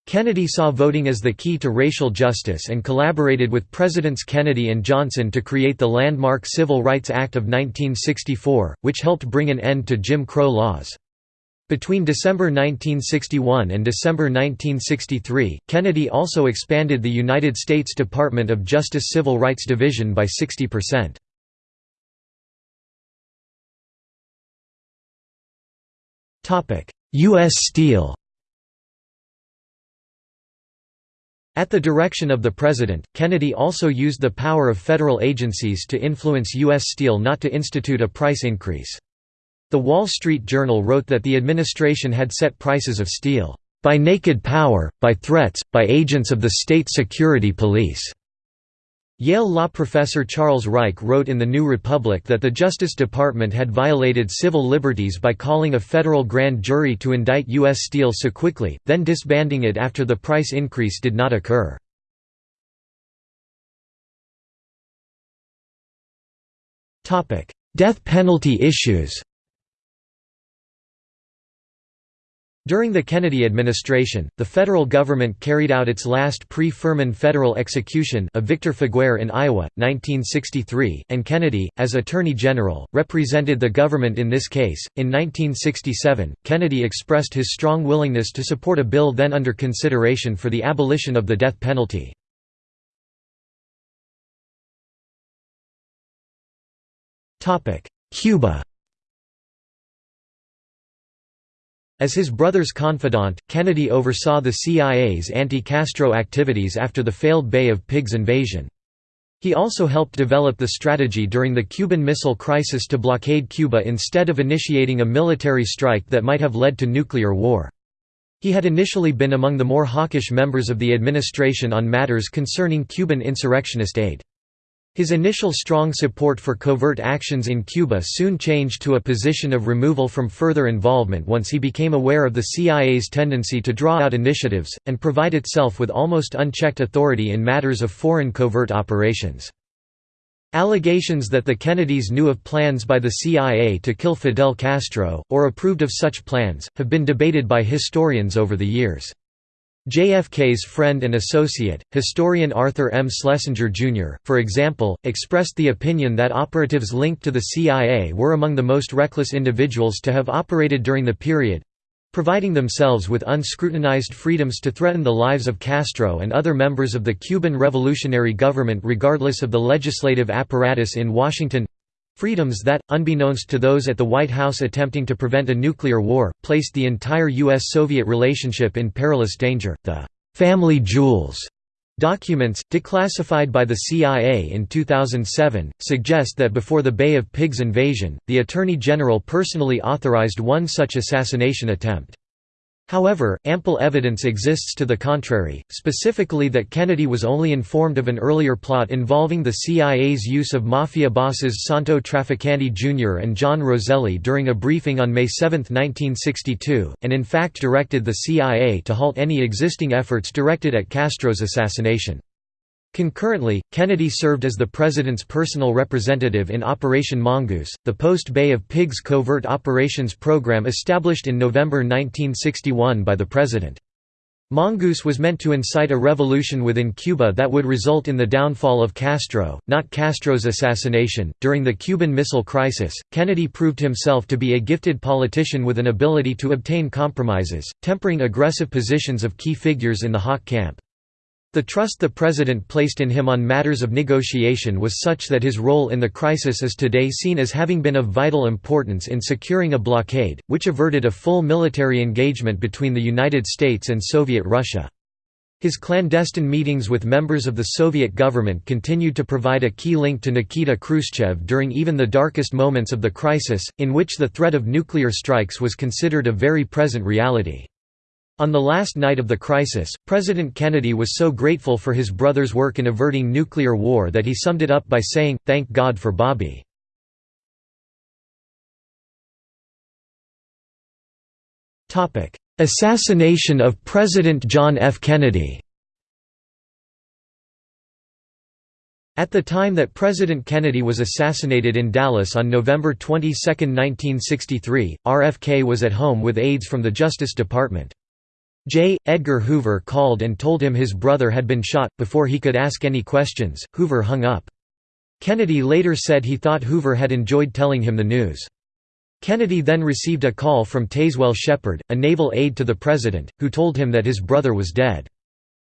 Kennedy saw voting as the key to racial justice and collaborated with Presidents Kennedy and Johnson to create the landmark Civil Rights Act of 1964, which helped bring an end to Jim Crow laws. Between December 1961 and December 1963, Kennedy also expanded the United States Department of Justice Civil Rights Division by 60%. U.S. Steel At the direction of the President, Kennedy also used the power of federal agencies to influence U.S. Steel not to institute a price increase. The Wall Street Journal wrote that the administration had set prices of steel, "...by naked power, by threats, by agents of the state security police." Yale law professor Charles Reich wrote in The New Republic that the Justice Department had violated civil liberties by calling a federal grand jury to indict U.S. Steel so quickly, then disbanding it after the price increase did not occur. Death penalty issues During the Kennedy administration, the federal government carried out its last pre-Furman federal execution of Victor Feguer in Iowa, 1963, and Kennedy, as Attorney General, represented the government in this case. In 1967, Kennedy expressed his strong willingness to support a bill then under consideration for the abolition of the death penalty. Cuba As his brother's confidant, Kennedy oversaw the CIA's anti-Castro activities after the failed Bay of Pigs invasion. He also helped develop the strategy during the Cuban Missile Crisis to blockade Cuba instead of initiating a military strike that might have led to nuclear war. He had initially been among the more hawkish members of the administration on matters concerning Cuban insurrectionist aid. His initial strong support for covert actions in Cuba soon changed to a position of removal from further involvement once he became aware of the CIA's tendency to draw out initiatives, and provide itself with almost unchecked authority in matters of foreign covert operations. Allegations that the Kennedys knew of plans by the CIA to kill Fidel Castro, or approved of such plans, have been debated by historians over the years. JFK's friend and associate, historian Arthur M. Schlesinger, Jr., for example, expressed the opinion that operatives linked to the CIA were among the most reckless individuals to have operated during the period—providing themselves with unscrutinized freedoms to threaten the lives of Castro and other members of the Cuban revolutionary government regardless of the legislative apparatus in Washington Freedoms that, unbeknownst to those at the White House attempting to prevent a nuclear war, placed the entire U.S.-Soviet relationship in perilous danger. The «family jewels» documents, declassified by the CIA in 2007, suggest that before the Bay of Pigs invasion, the Attorney General personally authorized one such assassination attempt. However, ample evidence exists to the contrary, specifically that Kennedy was only informed of an earlier plot involving the CIA's use of mafia bosses Santo Trafficante Jr. and John Roselli during a briefing on May 7, 1962, and in fact directed the CIA to halt any existing efforts directed at Castro's assassination. Concurrently, Kennedy served as the president's personal representative in Operation Mongoose, the post-Bay of Pigs covert operations program established in November 1961 by the president. Mongoose was meant to incite a revolution within Cuba that would result in the downfall of Castro, not Castro's assassination. During the Cuban Missile Crisis, Kennedy proved himself to be a gifted politician with an ability to obtain compromises, tempering aggressive positions of key figures in the hawk camp. The trust the president placed in him on matters of negotiation was such that his role in the crisis is today seen as having been of vital importance in securing a blockade, which averted a full military engagement between the United States and Soviet Russia. His clandestine meetings with members of the Soviet government continued to provide a key link to Nikita Khrushchev during even the darkest moments of the crisis, in which the threat of nuclear strikes was considered a very present reality. On the last night of the crisis, President Kennedy was so grateful for his brother's work in averting nuclear war that he summed it up by saying, Thank God for Bobby. Assassination of President John F. Kennedy At the time that President Kennedy was assassinated in Dallas on November 22, 1963, RFK was at home with aides from the Justice Department. J. Edgar Hoover called and told him his brother had been shot. Before he could ask any questions, Hoover hung up. Kennedy later said he thought Hoover had enjoyed telling him the news. Kennedy then received a call from Tazewell Shepard, a naval aide to the president, who told him that his brother was dead.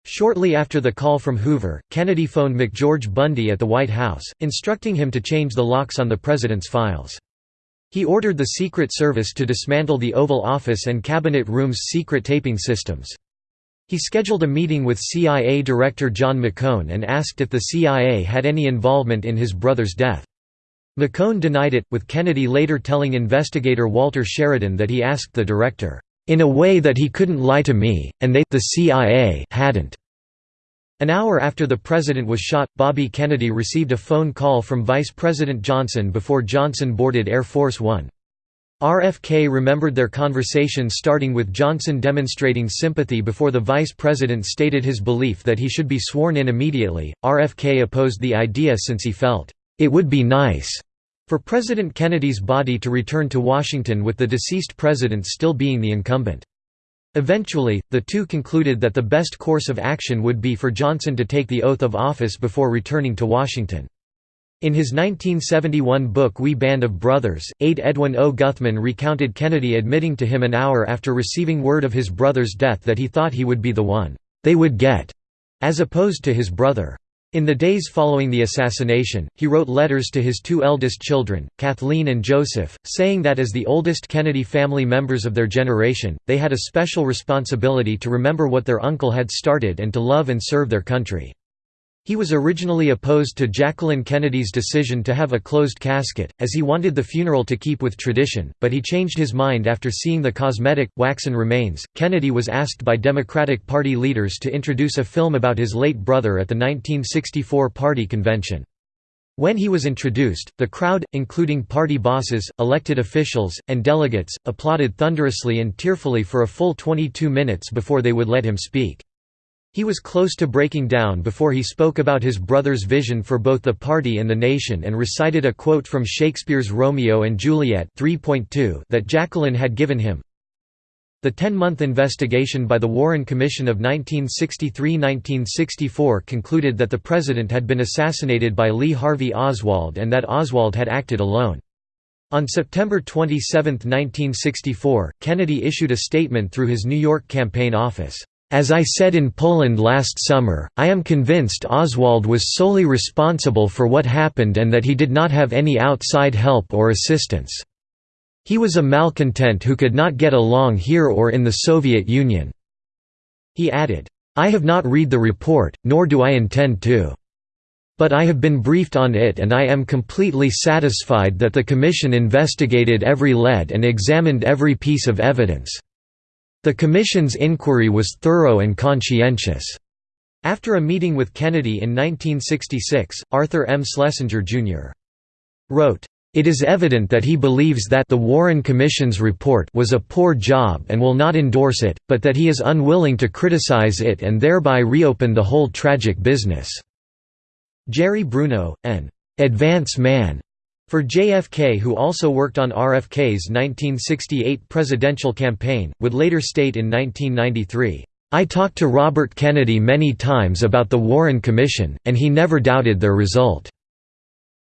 Shortly after the call from Hoover, Kennedy phoned McGeorge Bundy at the White House, instructing him to change the locks on the president's files. He ordered the Secret Service to dismantle the Oval Office and Cabinet Room's secret taping systems. He scheduled a meeting with CIA Director John McCone and asked if the CIA had any involvement in his brother's death. McCone denied it, with Kennedy later telling investigator Walter Sheridan that he asked the director, "...in a way that he couldn't lie to me, and they the CIA hadn't." An hour after the president was shot, Bobby Kennedy received a phone call from Vice President Johnson before Johnson boarded Air Force One. RFK remembered their conversation starting with Johnson demonstrating sympathy before the vice president stated his belief that he should be sworn in immediately. RFK opposed the idea since he felt, it would be nice for President Kennedy's body to return to Washington with the deceased president still being the incumbent. Eventually, the two concluded that the best course of action would be for Johnson to take the oath of office before returning to Washington. In his 1971 book We Band of Brothers, aide Edwin O. Guthman recounted Kennedy admitting to him an hour after receiving word of his brother's death that he thought he would be the one, "...they would get," as opposed to his brother. In the days following the assassination, he wrote letters to his two eldest children, Kathleen and Joseph, saying that as the oldest Kennedy family members of their generation, they had a special responsibility to remember what their uncle had started and to love and serve their country. He was originally opposed to Jacqueline Kennedy's decision to have a closed casket, as he wanted the funeral to keep with tradition, but he changed his mind after seeing the cosmetic, waxen remains. Kennedy was asked by Democratic Party leaders to introduce a film about his late brother at the 1964 party convention. When he was introduced, the crowd, including party bosses, elected officials, and delegates, applauded thunderously and tearfully for a full 22 minutes before they would let him speak. He was close to breaking down before he spoke about his brother's vision for both the party and the nation and recited a quote from Shakespeare's Romeo and Juliet 3.2 that Jacqueline had given him. The 10-month investigation by the Warren Commission of 1963–1964 concluded that the president had been assassinated by Lee Harvey Oswald and that Oswald had acted alone. On September 27, 1964, Kennedy issued a statement through his New York campaign office. As I said in Poland last summer, I am convinced Oswald was solely responsible for what happened and that he did not have any outside help or assistance. He was a malcontent who could not get along here or in the Soviet Union." He added, I have not read the report, nor do I intend to. But I have been briefed on it and I am completely satisfied that the Commission investigated every lead and examined every piece of evidence. The Commission's inquiry was thorough and conscientious. After a meeting with Kennedy in 1966, Arthur M. Schlesinger, Jr. wrote, it is evident that he believes that the Warren Commission's report was a poor job and will not endorse it, but that he is unwilling to criticize it and thereby reopen the whole tragic business." Jerry Bruno, an «advance man» for JFK who also worked on RFK's 1968 presidential campaign, would later state in 1993, "...I talked to Robert Kennedy many times about the Warren Commission, and he never doubted their result."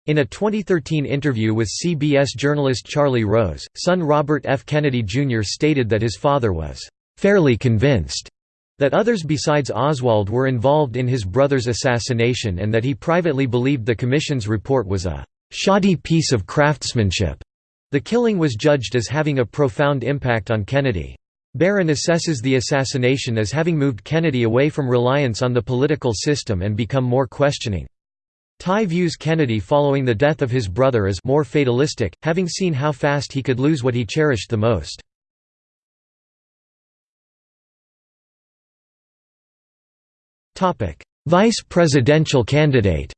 In a 2013 interview with CBS journalist Charlie Rose, son Robert F. Kennedy Jr. stated that his father was «fairly convinced» that others besides Oswald were involved in his brother's assassination and that he privately believed the Commission's report was a «shoddy piece of craftsmanship». The killing was judged as having a profound impact on Kennedy. Barron assesses the assassination as having moved Kennedy away from reliance on the political system and become more questioning. Tye views Kennedy following the death of his brother as more fatalistic, having seen how fast he could lose what he cherished the most. Vice presidential candidate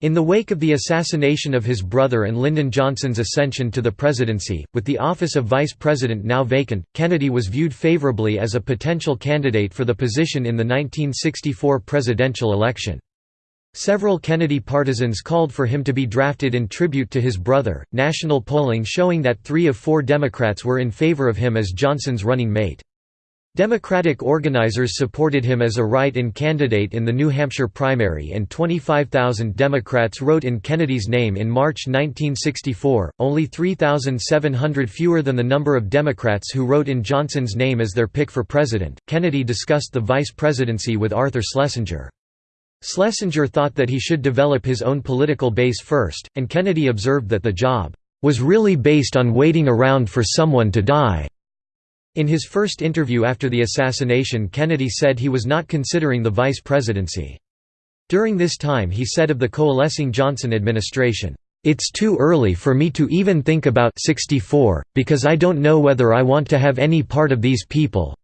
In the wake of the assassination of his brother and Lyndon Johnson's ascension to the presidency, with the office of vice president now vacant, Kennedy was viewed favorably as a potential candidate for the position in the 1964 presidential election. Several Kennedy partisans called for him to be drafted in tribute to his brother, national polling showing that three of four Democrats were in favor of him as Johnson's running mate. Democratic organizers supported him as a write-in candidate in the New Hampshire primary and 25,000 Democrats wrote in Kennedy's name in March 1964, only 3,700 fewer than the number of Democrats who wrote in Johnson's name as their pick for president. Kennedy discussed the vice presidency with Arthur Schlesinger. Schlesinger thought that he should develop his own political base first, and Kennedy observed that the job was really based on waiting around for someone to die. In his first interview after the assassination Kennedy said he was not considering the vice presidency. During this time he said of the coalescing Johnson administration, "...it's too early for me to even think about 64, because I don't know whether I want to have any part of these people.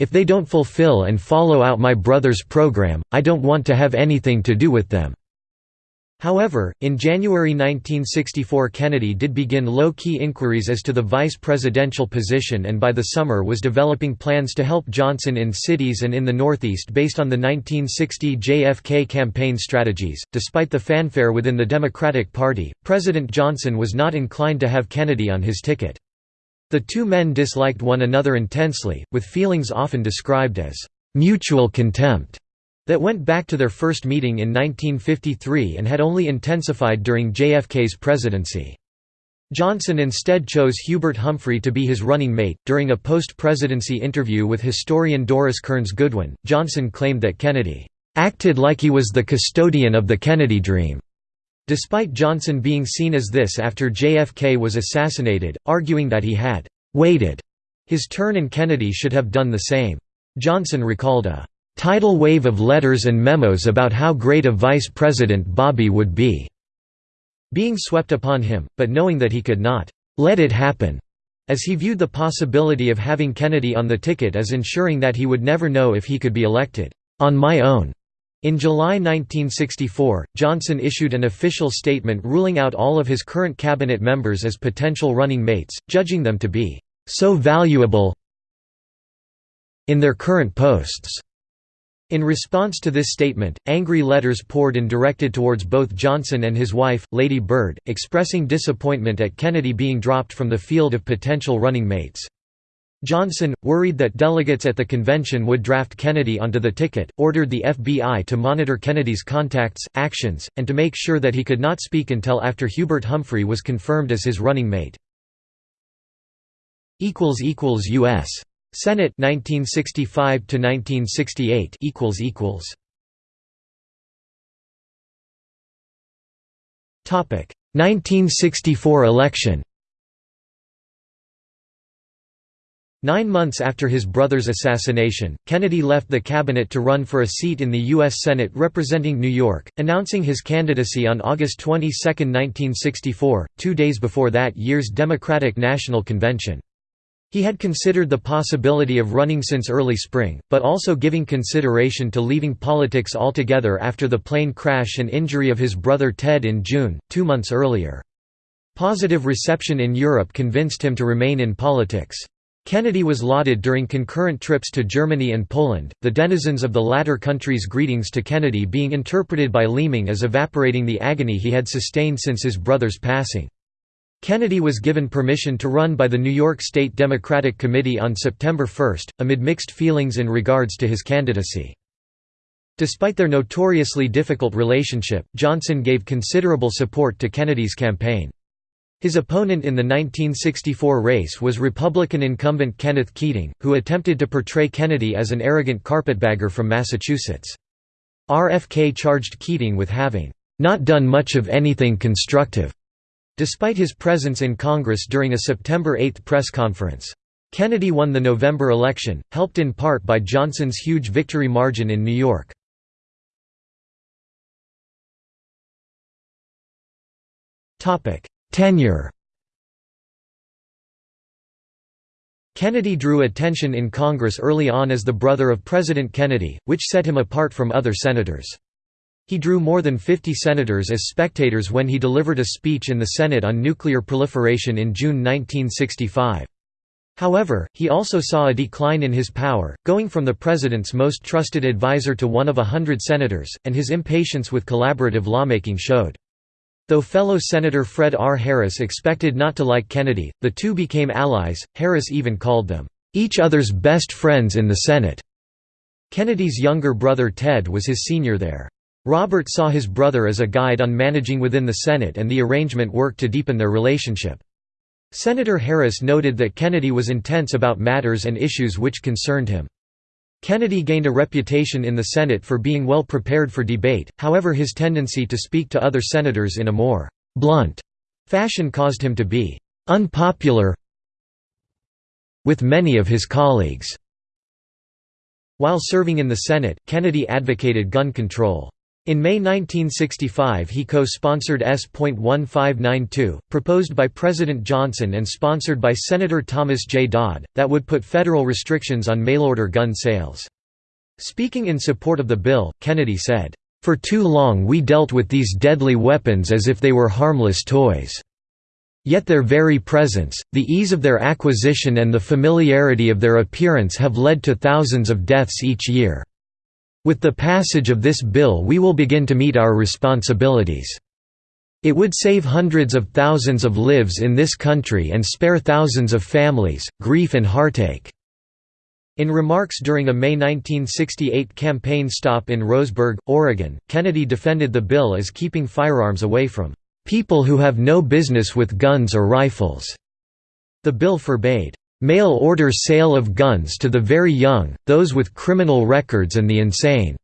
If they don't fulfill and follow out my brother's program, I don't want to have anything to do with them." However, in January 1964 Kennedy did begin low-key inquiries as to the vice presidential position and by the summer was developing plans to help Johnson in cities and in the Northeast based on the 1960 JFK campaign strategies. Despite the fanfare within the Democratic Party, President Johnson was not inclined to have Kennedy on his ticket. The two men disliked one another intensely, with feelings often described as mutual contempt that went back to their first meeting in 1953 and had only intensified during JFK's presidency. Johnson instead chose Hubert Humphrey to be his running mate. During a post presidency interview with historian Doris Kearns Goodwin, Johnson claimed that Kennedy acted like he was the custodian of the Kennedy dream. Despite Johnson being seen as this after JFK was assassinated, arguing that he had waited his turn and Kennedy should have done the same. Johnson recalled a tidal wave of letters and memos about how great a vice president Bobby would be, being swept upon him, but knowing that he could not let it happen, as he viewed the possibility of having Kennedy on the ticket as ensuring that he would never know if he could be elected on my own. In July 1964, Johnson issued an official statement ruling out all of his current cabinet members as potential running mates, judging them to be so valuable in their current posts in response to this statement, angry letters poured in directed towards both Johnson and his wife, Lady Bird, expressing disappointment at Kennedy being dropped from the field of potential running mates. Johnson, worried that delegates at the convention would draft Kennedy onto the ticket, ordered the FBI to monitor Kennedy's contacts, actions, and to make sure that he could not speak until after Hubert Humphrey was confirmed as his running mate. U.S. Senate 1965 to 1968 equals equals Topic 1964 election Nine months after his brother's assassination, Kennedy left the cabinet to run for a seat in the U.S. Senate representing New York, announcing his candidacy on August 22, 1964, two days before that year's Democratic National Convention. He had considered the possibility of running since early spring, but also giving consideration to leaving politics altogether after the plane crash and injury of his brother Ted in June, two months earlier. Positive reception in Europe convinced him to remain in politics. Kennedy was lauded during concurrent trips to Germany and Poland, the denizens of the latter country's greetings to Kennedy being interpreted by Leaming as evaporating the agony he had sustained since his brother's passing. Kennedy was given permission to run by the New York State Democratic Committee on September 1, amid mixed feelings in regards to his candidacy. Despite their notoriously difficult relationship, Johnson gave considerable support to Kennedy's campaign. His opponent in the 1964 race was Republican incumbent Kenneth Keating, who attempted to portray Kennedy as an arrogant carpetbagger from Massachusetts. RFK charged Keating with having, "...not done much of anything constructive," despite his presence in Congress during a September 8 press conference. Kennedy won the November election, helped in part by Johnson's huge victory margin in New York. Tenure Kennedy drew attention in Congress early on as the brother of President Kennedy, which set him apart from other senators. He drew more than 50 senators as spectators when he delivered a speech in the Senate on nuclear proliferation in June 1965. However, he also saw a decline in his power, going from the president's most trusted advisor to one of a hundred senators, and his impatience with collaborative lawmaking showed. Though fellow Senator Fred R. Harris expected not to like Kennedy, the two became allies, Harris even called them, "...each other's best friends in the Senate." Kennedy's younger brother Ted was his senior there. Robert saw his brother as a guide on managing within the Senate and the arrangement worked to deepen their relationship. Senator Harris noted that Kennedy was intense about matters and issues which concerned him. Kennedy gained a reputation in the Senate for being well prepared for debate, however his tendency to speak to other senators in a more «blunt» fashion caused him to be «unpopular with many of his colleagues». While serving in the Senate, Kennedy advocated gun control. In May 1965 he co-sponsored S.1592, proposed by President Johnson and sponsored by Senator Thomas J. Dodd, that would put federal restrictions on mail-order gun sales. Speaking in support of the bill, Kennedy said, "...for too long we dealt with these deadly weapons as if they were harmless toys. Yet their very presence, the ease of their acquisition and the familiarity of their appearance have led to thousands of deaths each year." With the passage of this bill we will begin to meet our responsibilities. It would save hundreds of thousands of lives in this country and spare thousands of families, grief and heartache." In remarks during a May 1968 campaign stop in Roseburg, Oregon, Kennedy defended the bill as keeping firearms away from "...people who have no business with guns or rifles." The bill forbade Mail-order sale of guns to the very young, those with criminal records and the insane."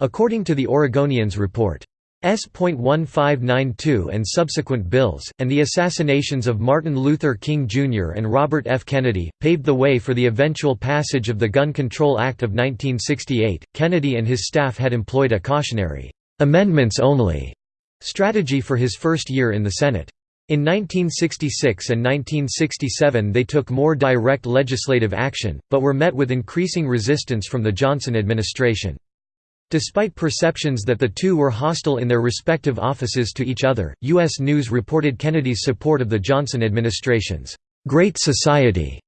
According to the Oregonian's report. S.1592 and subsequent bills, and the assassinations of Martin Luther King Jr. and Robert F. Kennedy, paved the way for the eventual passage of the Gun Control Act of 1968. Kennedy and his staff had employed a cautionary, amendments only strategy for his first year in the Senate. In 1966 and 1967 they took more direct legislative action, but were met with increasing resistance from the Johnson administration. Despite perceptions that the two were hostile in their respective offices to each other, U.S. News reported Kennedy's support of the Johnson administration's «Great Society»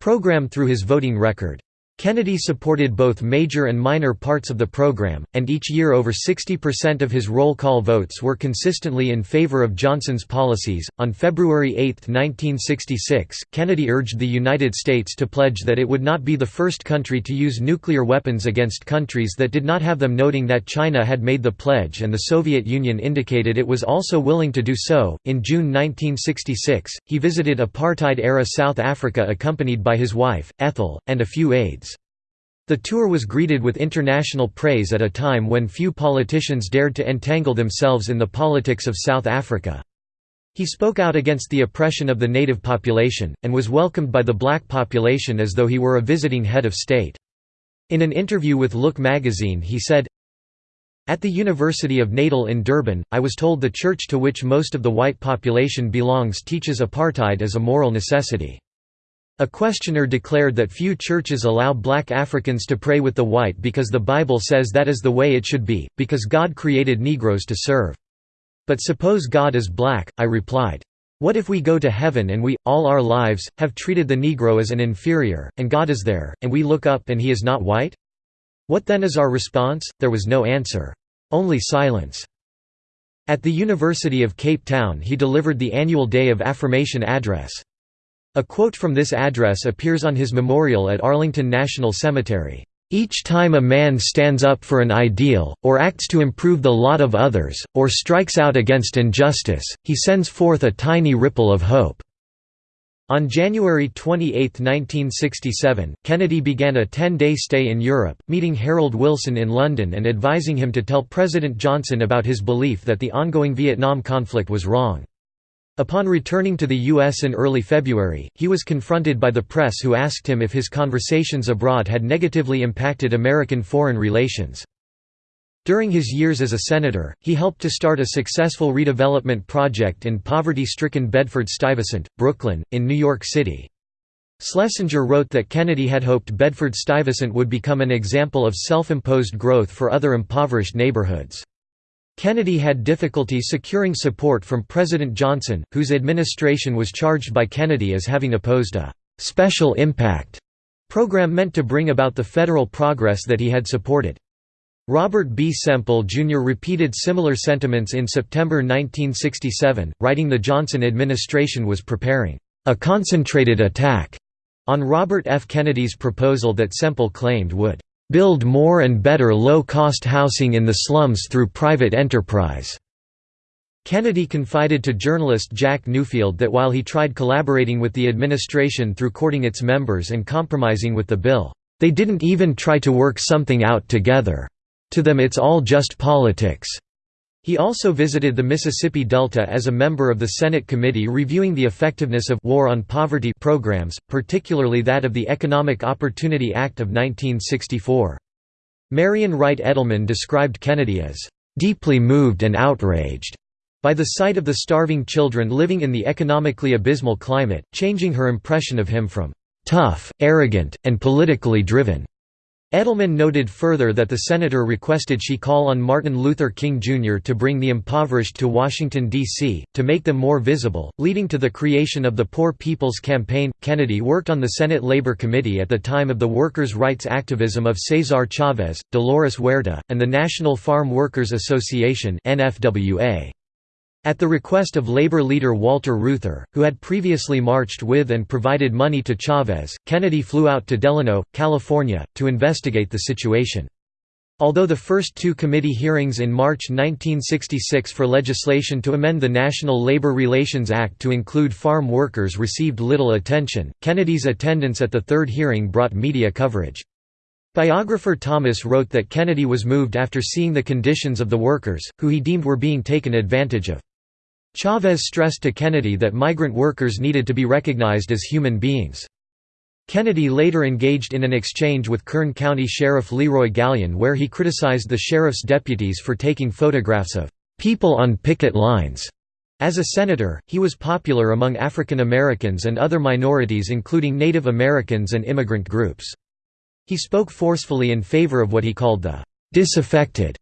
program through his voting record. Kennedy supported both major and minor parts of the program, and each year over 60% of his roll call votes were consistently in favor of Johnson's policies. On February 8, 1966, Kennedy urged the United States to pledge that it would not be the first country to use nuclear weapons against countries that did not have them, noting that China had made the pledge and the Soviet Union indicated it was also willing to do so. In June 1966, he visited apartheid era South Africa accompanied by his wife, Ethel, and a few aides. The tour was greeted with international praise at a time when few politicians dared to entangle themselves in the politics of South Africa. He spoke out against the oppression of the native population, and was welcomed by the black population as though he were a visiting head of state. In an interview with Look magazine he said, At the University of Natal in Durban, I was told the church to which most of the white population belongs teaches apartheid as a moral necessity. A questioner declared that few churches allow black Africans to pray with the white because the Bible says that is the way it should be, because God created Negroes to serve. But suppose God is black, I replied. What if we go to heaven and we, all our lives, have treated the Negro as an inferior, and God is there, and we look up and he is not white? What then is our response? There was no answer. Only silence. At the University of Cape Town he delivered the annual Day of Affirmation address. A quote from this address appears on his memorial at Arlington National Cemetery. Each time a man stands up for an ideal, or acts to improve the lot of others, or strikes out against injustice, he sends forth a tiny ripple of hope." On January 28, 1967, Kennedy began a 10-day stay in Europe, meeting Harold Wilson in London and advising him to tell President Johnson about his belief that the ongoing Vietnam conflict was wrong. Upon returning to the U.S. in early February, he was confronted by the press who asked him if his conversations abroad had negatively impacted American foreign relations. During his years as a senator, he helped to start a successful redevelopment project in poverty-stricken Bedford-Stuyvesant, Brooklyn, in New York City. Schlesinger wrote that Kennedy had hoped Bedford-Stuyvesant would become an example of self-imposed growth for other impoverished neighborhoods. Kennedy had difficulty securing support from President Johnson, whose administration was charged by Kennedy as having opposed a «special impact» program meant to bring about the federal progress that he had supported. Robert B. Semple Jr. repeated similar sentiments in September 1967, writing the Johnson administration was preparing a concentrated attack on Robert F. Kennedy's proposal that Semple claimed would build more and better low-cost housing in the slums through private enterprise." Kennedy confided to journalist Jack Newfield that while he tried collaborating with the administration through courting its members and compromising with the bill, "...they didn't even try to work something out together. To them it's all just politics." He also visited the Mississippi Delta as a member of the Senate committee reviewing the effectiveness of War on Poverty programs, particularly that of the Economic Opportunity Act of 1964. Marian Wright Edelman described Kennedy as, "...deeply moved and outraged." by the sight of the starving children living in the economically abysmal climate, changing her impression of him from "...tough, arrogant, and politically driven." Edelman noted further that the senator requested she call on Martin Luther King Jr. to bring the impoverished to Washington, D.C., to make them more visible, leading to the creation of the Poor People's Campaign. Kennedy worked on the Senate Labor Committee at the time of the workers' rights activism of Cesar Chavez, Dolores Huerta, and the National Farm Workers Association. NFWA. At the request of labor leader Walter Reuther, who had previously marched with and provided money to Chavez, Kennedy flew out to Delano, California, to investigate the situation. Although the first two committee hearings in March 1966 for legislation to amend the National Labor Relations Act to include farm workers received little attention, Kennedy's attendance at the third hearing brought media coverage. Biographer Thomas wrote that Kennedy was moved after seeing the conditions of the workers, who he deemed were being taken advantage of. Chavez stressed to Kennedy that migrant workers needed to be recognized as human beings. Kennedy later engaged in an exchange with Kern County Sheriff Leroy Galyen where he criticized the sheriff's deputies for taking photographs of "...people on picket lines." As a senator, he was popular among African Americans and other minorities including Native Americans and immigrant groups. He spoke forcefully in favor of what he called the "...disaffected",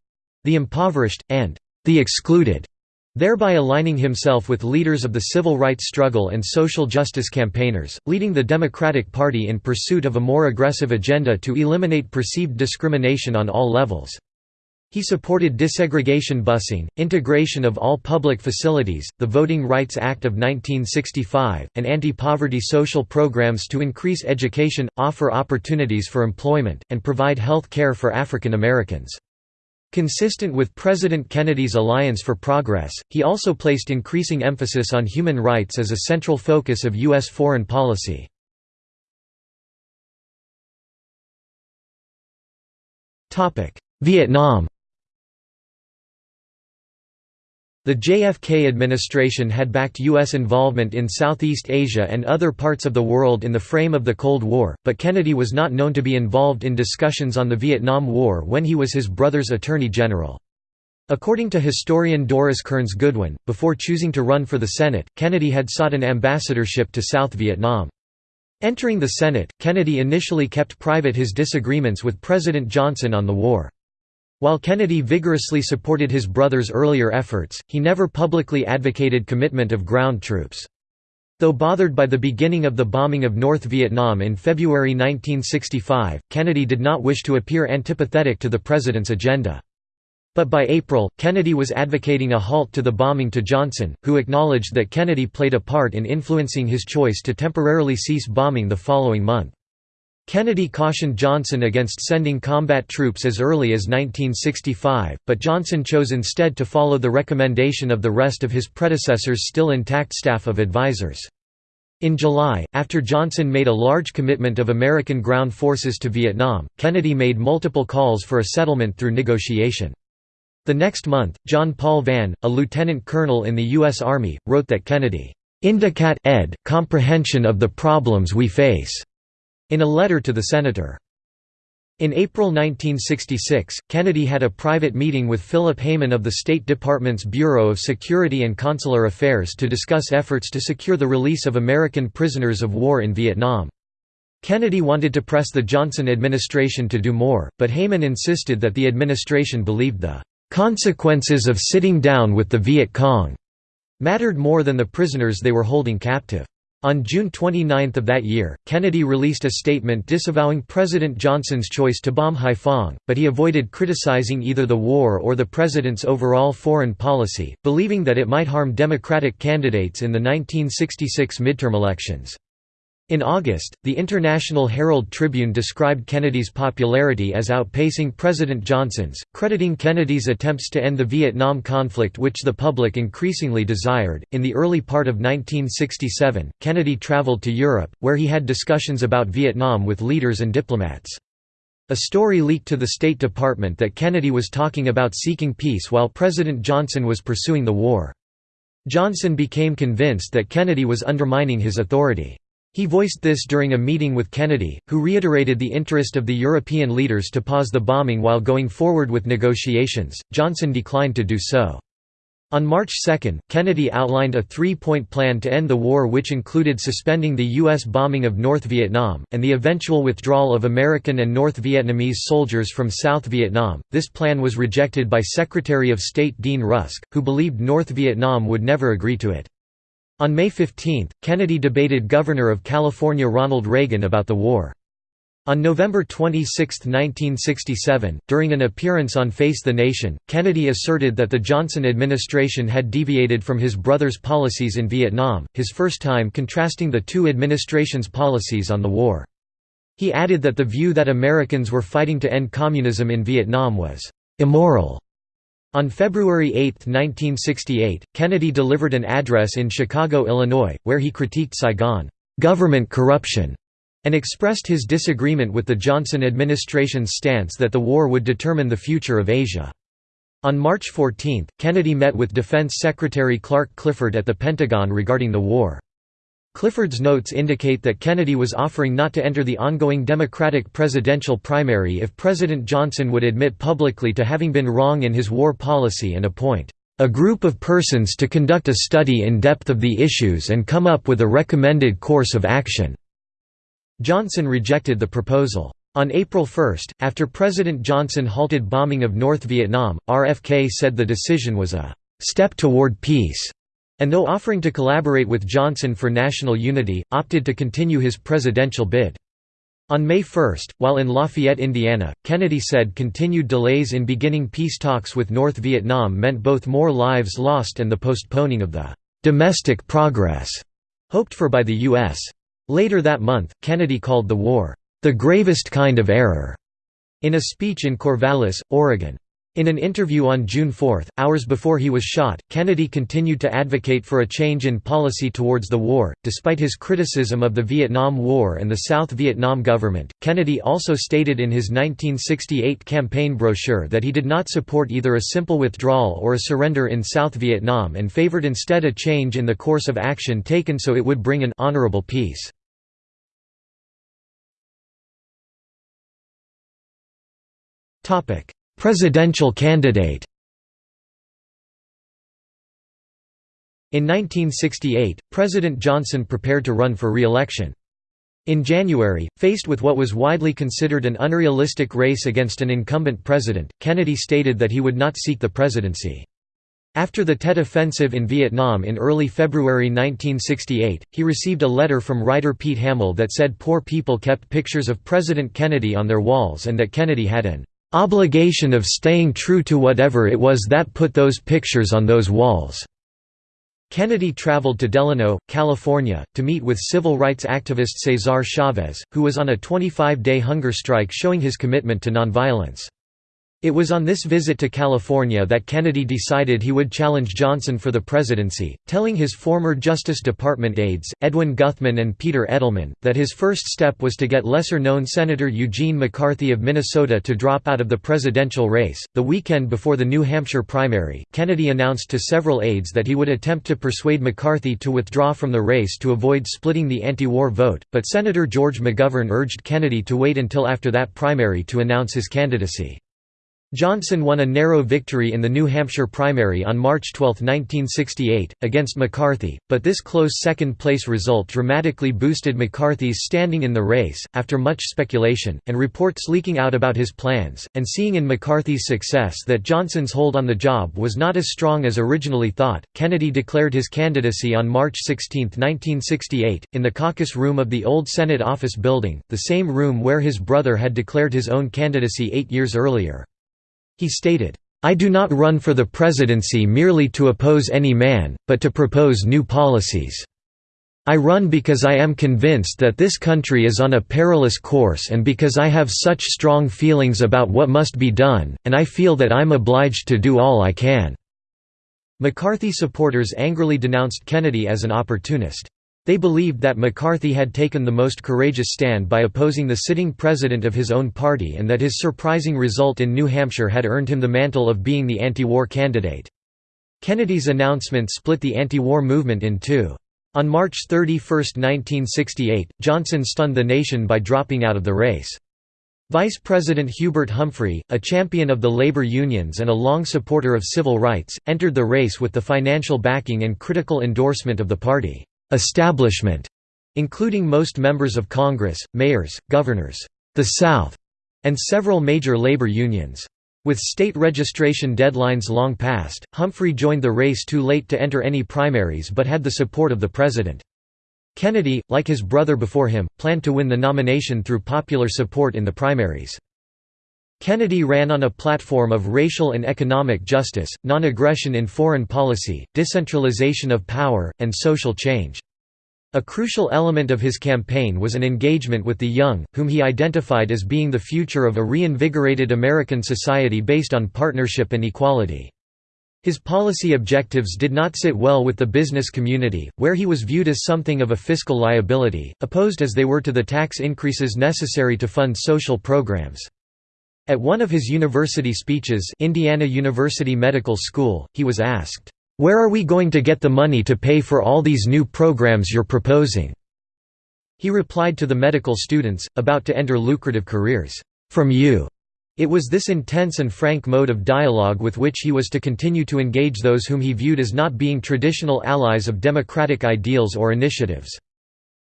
the impoverished, and the excluded thereby aligning himself with leaders of the civil rights struggle and social justice campaigners, leading the Democratic Party in pursuit of a more aggressive agenda to eliminate perceived discrimination on all levels. He supported desegregation busing, integration of all public facilities, the Voting Rights Act of 1965, and anti-poverty social programs to increase education, offer opportunities for employment, and provide health care for African Americans. Consistent with President Kennedy's Alliance for Progress, he also placed increasing emphasis on human rights as a central focus of U.S. foreign policy. Vietnam The JFK administration had backed U.S. involvement in Southeast Asia and other parts of the world in the frame of the Cold War, but Kennedy was not known to be involved in discussions on the Vietnam War when he was his brother's Attorney General. According to historian Doris Kearns Goodwin, before choosing to run for the Senate, Kennedy had sought an ambassadorship to South Vietnam. Entering the Senate, Kennedy initially kept private his disagreements with President Johnson on the war. While Kennedy vigorously supported his brother's earlier efforts, he never publicly advocated commitment of ground troops. Though bothered by the beginning of the bombing of North Vietnam in February 1965, Kennedy did not wish to appear antipathetic to the president's agenda. But by April, Kennedy was advocating a halt to the bombing to Johnson, who acknowledged that Kennedy played a part in influencing his choice to temporarily cease bombing the following month. Kennedy cautioned Johnson against sending combat troops as early as 1965, but Johnson chose instead to follow the recommendation of the rest of his predecessor's still intact staff of advisers. In July, after Johnson made a large commitment of American ground forces to Vietnam, Kennedy made multiple calls for a settlement through negotiation. The next month, John Paul Vann, a lieutenant colonel in the U.S. Army, wrote that Kennedy indicat ed. comprehension of the problems we face in a letter to the senator. In April 1966, Kennedy had a private meeting with Philip Heymann of the State Department's Bureau of Security and Consular Affairs to discuss efforts to secure the release of American prisoners of war in Vietnam. Kennedy wanted to press the Johnson administration to do more, but Heymann insisted that the administration believed the "...consequences of sitting down with the Viet Cong," mattered more than the prisoners they were holding captive. On June 29 of that year, Kennedy released a statement disavowing President Johnson's choice to bomb Haiphong, but he avoided criticizing either the war or the president's overall foreign policy, believing that it might harm Democratic candidates in the 1966 midterm elections. In August, the International Herald Tribune described Kennedy's popularity as outpacing President Johnson's, crediting Kennedy's attempts to end the Vietnam conflict, which the public increasingly desired. In the early part of 1967, Kennedy traveled to Europe, where he had discussions about Vietnam with leaders and diplomats. A story leaked to the State Department that Kennedy was talking about seeking peace while President Johnson was pursuing the war. Johnson became convinced that Kennedy was undermining his authority. He voiced this during a meeting with Kennedy, who reiterated the interest of the European leaders to pause the bombing while going forward with negotiations. Johnson declined to do so. On March 2, Kennedy outlined a three-point plan to end the war which included suspending the U.S. bombing of North Vietnam, and the eventual withdrawal of American and North Vietnamese soldiers from South Vietnam. This plan was rejected by Secretary of State Dean Rusk, who believed North Vietnam would never agree to it. On May 15, Kennedy debated Governor of California Ronald Reagan about the war. On November 26, 1967, during an appearance on Face the Nation, Kennedy asserted that the Johnson administration had deviated from his brother's policies in Vietnam, his first time contrasting the two administrations' policies on the war. He added that the view that Americans were fighting to end communism in Vietnam was immoral on February 8, 1968, Kennedy delivered an address in Chicago, Illinois, where he critiqued Saigon government corruption and expressed his disagreement with the Johnson administration's stance that the war would determine the future of Asia. On March 14, Kennedy met with Defense Secretary Clark Clifford at the Pentagon regarding the war. Clifford's notes indicate that Kennedy was offering not to enter the ongoing Democratic presidential primary if President Johnson would admit publicly to having been wrong in his war policy and appoint a group of persons to conduct a study in depth of the issues and come up with a recommended course of action." Johnson rejected the proposal. On April 1, after President Johnson halted bombing of North Vietnam, RFK said the decision was a "...step toward peace." And though offering to collaborate with Johnson for national unity, opted to continue his presidential bid. On May 1, while in Lafayette, Indiana, Kennedy said continued delays in beginning peace talks with North Vietnam meant both more lives lost and the postponing of the «domestic progress» hoped for by the U.S. Later that month, Kennedy called the war «the gravest kind of error» in a speech in Corvallis, Oregon. In an interview on June 4, hours before he was shot, Kennedy continued to advocate for a change in policy towards the war. Despite his criticism of the Vietnam War and the South Vietnam government, Kennedy also stated in his 1968 campaign brochure that he did not support either a simple withdrawal or a surrender in South Vietnam and favored instead a change in the course of action taken so it would bring an honorable peace. Topic: Presidential candidate In 1968, President Johnson prepared to run for re-election. In January, faced with what was widely considered an unrealistic race against an incumbent president, Kennedy stated that he would not seek the presidency. After the Tet Offensive in Vietnam in early February 1968, he received a letter from writer Pete Hamill that said poor people kept pictures of President Kennedy on their walls and that Kennedy had an obligation of staying true to whatever it was that put those pictures on those walls." Kennedy traveled to Delano, California, to meet with civil rights activist Cesar Chavez, who was on a 25-day hunger strike showing his commitment to nonviolence. It was on this visit to California that Kennedy decided he would challenge Johnson for the presidency, telling his former Justice Department aides, Edwin Guthman and Peter Edelman, that his first step was to get lesser-known Senator Eugene McCarthy of Minnesota to drop out of the presidential race. The weekend before the New Hampshire primary, Kennedy announced to several aides that he would attempt to persuade McCarthy to withdraw from the race to avoid splitting the anti-war vote, but Senator George McGovern urged Kennedy to wait until after that primary to announce his candidacy. Johnson won a narrow victory in the New Hampshire primary on March 12, 1968, against McCarthy, but this close second-place result dramatically boosted McCarthy's standing in the race. After much speculation, and reports leaking out about his plans, and seeing in McCarthy's success that Johnson's hold on the job was not as strong as originally thought, Kennedy declared his candidacy on March 16, 1968, in the caucus room of the old Senate office building, the same room where his brother had declared his own candidacy eight years earlier. He stated, I do not run for the presidency merely to oppose any man, but to propose new policies. I run because I am convinced that this country is on a perilous course and because I have such strong feelings about what must be done, and I feel that I'm obliged to do all I can." McCarthy supporters angrily denounced Kennedy as an opportunist. They believed that McCarthy had taken the most courageous stand by opposing the sitting president of his own party and that his surprising result in New Hampshire had earned him the mantle of being the anti-war candidate. Kennedy's announcement split the anti-war movement in two. On March 31, 1968, Johnson stunned the nation by dropping out of the race. Vice President Hubert Humphrey, a champion of the labor unions and a long supporter of civil rights, entered the race with the financial backing and critical endorsement of the party establishment, including most members of Congress, mayors, governors, the South, and several major labor unions. With state registration deadlines long past, Humphrey joined the race too late to enter any primaries but had the support of the president. Kennedy, like his brother before him, planned to win the nomination through popular support in the primaries. Kennedy ran on a platform of racial and economic justice, non-aggression in foreign policy, decentralization of power, and social change. A crucial element of his campaign was an engagement with the young, whom he identified as being the future of a reinvigorated American society based on partnership and equality. His policy objectives did not sit well with the business community, where he was viewed as something of a fiscal liability, opposed as they were to the tax increases necessary to fund social programs. At one of his university speeches Indiana University Medical School, he was asked, "'Where are we going to get the money to pay for all these new programs you're proposing?' He replied to the medical students, about to enter lucrative careers, "'From you." It was this intense and frank mode of dialogue with which he was to continue to engage those whom he viewed as not being traditional allies of democratic ideals or initiatives.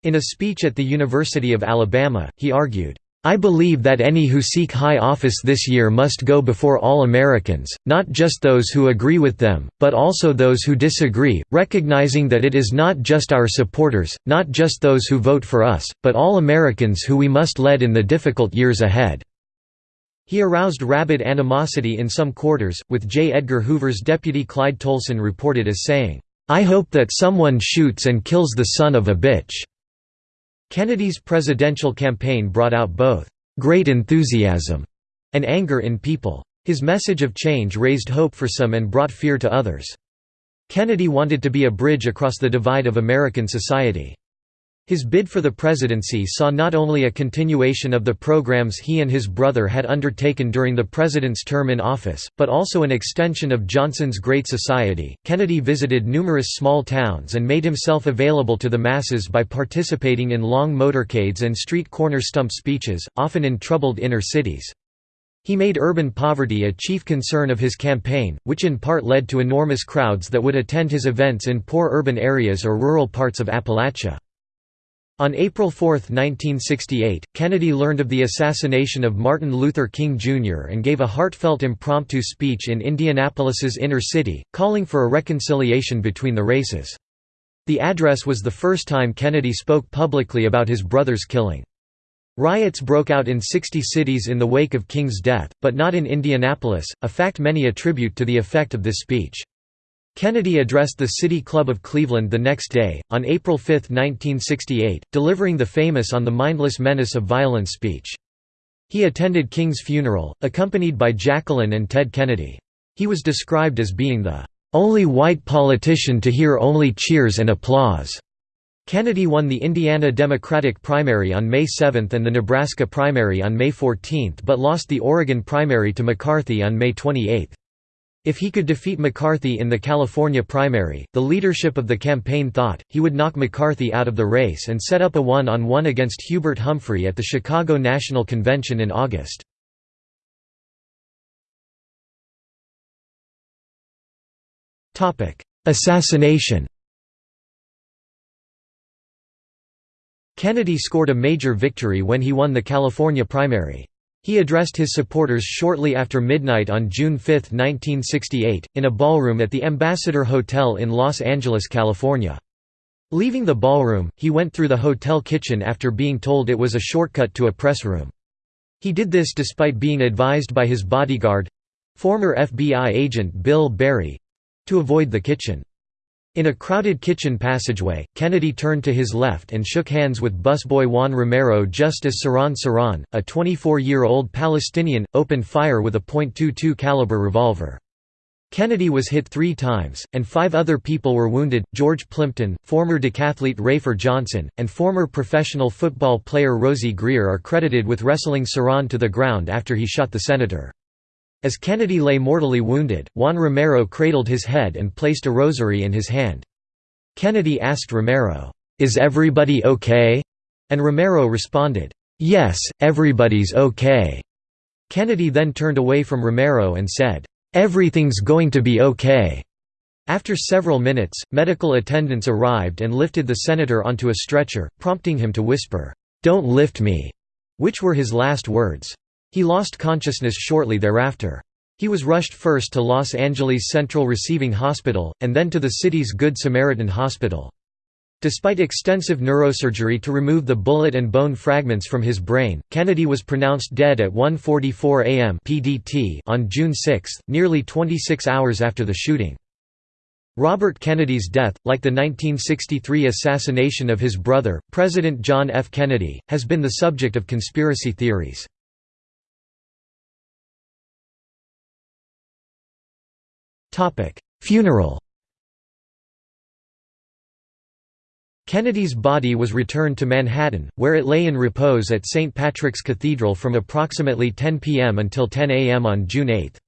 In a speech at the University of Alabama, he argued, I believe that any who seek high office this year must go before all Americans, not just those who agree with them, but also those who disagree, recognizing that it is not just our supporters, not just those who vote for us, but all Americans who we must lead in the difficult years ahead." He aroused rabid animosity in some quarters, with J. Edgar Hoover's deputy Clyde Tolson reported as saying, "'I hope that someone shoots and kills the son of a bitch.' Kennedy's presidential campaign brought out both "...great enthusiasm," and anger in people. His message of change raised hope for some and brought fear to others. Kennedy wanted to be a bridge across the divide of American society. His bid for the presidency saw not only a continuation of the programs he and his brother had undertaken during the president's term in office, but also an extension of Johnson's Great Society. Kennedy visited numerous small towns and made himself available to the masses by participating in long motorcades and street corner stump speeches, often in troubled inner cities. He made urban poverty a chief concern of his campaign, which in part led to enormous crowds that would attend his events in poor urban areas or rural parts of Appalachia. On April 4, 1968, Kennedy learned of the assassination of Martin Luther King Jr. and gave a heartfelt impromptu speech in Indianapolis's inner city, calling for a reconciliation between the races. The address was the first time Kennedy spoke publicly about his brother's killing. Riots broke out in 60 cities in the wake of King's death, but not in Indianapolis, a fact many attribute to the effect of this speech. Kennedy addressed the City Club of Cleveland the next day, on April 5, 1968, delivering the famous On the Mindless Menace of Violence speech. He attended King's funeral, accompanied by Jacqueline and Ted Kennedy. He was described as being the only white politician to hear only cheers and applause. Kennedy won the Indiana Democratic primary on May 7 and the Nebraska primary on May 14 but lost the Oregon primary to McCarthy on May 28. If he could defeat McCarthy in the California primary, the leadership of the campaign thought, he would knock McCarthy out of the race and set up a one-on-one -on -one against Hubert Humphrey at the Chicago National Convention in August. Assassination Kennedy scored a major victory when he won the California primary. He addressed his supporters shortly after midnight on June 5, 1968, in a ballroom at the Ambassador Hotel in Los Angeles, California. Leaving the ballroom, he went through the hotel kitchen after being told it was a shortcut to a press room. He did this despite being advised by his bodyguard—former FBI agent Bill Berry—to avoid the kitchen. In a crowded kitchen passageway, Kennedy turned to his left and shook hands with busboy Juan Romero just as Sirhan Sirhan, a 24-year-old Palestinian, opened fire with a .22 caliber revolver. Kennedy was hit three times, and five other people were wounded. George Plimpton, former decathlete Rafer Johnson, and former professional football player Rosey Grier are credited with wrestling Sirhan to the ground after he shot the senator. As Kennedy lay mortally wounded, Juan Romero cradled his head and placed a rosary in his hand. Kennedy asked Romero, "'Is everybody okay?' and Romero responded, "'Yes, everybody's okay.' Kennedy then turned away from Romero and said, "'Everything's going to be okay.' After several minutes, medical attendants arrived and lifted the senator onto a stretcher, prompting him to whisper, "'Don't lift me'", which were his last words. He lost consciousness shortly thereafter. He was rushed first to Los Angeles Central Receiving Hospital, and then to the city's Good Samaritan Hospital. Despite extensive neurosurgery to remove the bullet and bone fragments from his brain, Kennedy was pronounced dead at 1.44 am PDT on June 6, nearly 26 hours after the shooting. Robert Kennedy's death, like the 1963 assassination of his brother, President John F. Kennedy, has been the subject of conspiracy theories. Funeral Kennedy's body was returned to Manhattan, where it lay in repose at St. Patrick's Cathedral from approximately 10 p.m. until 10 a.m. on June 8.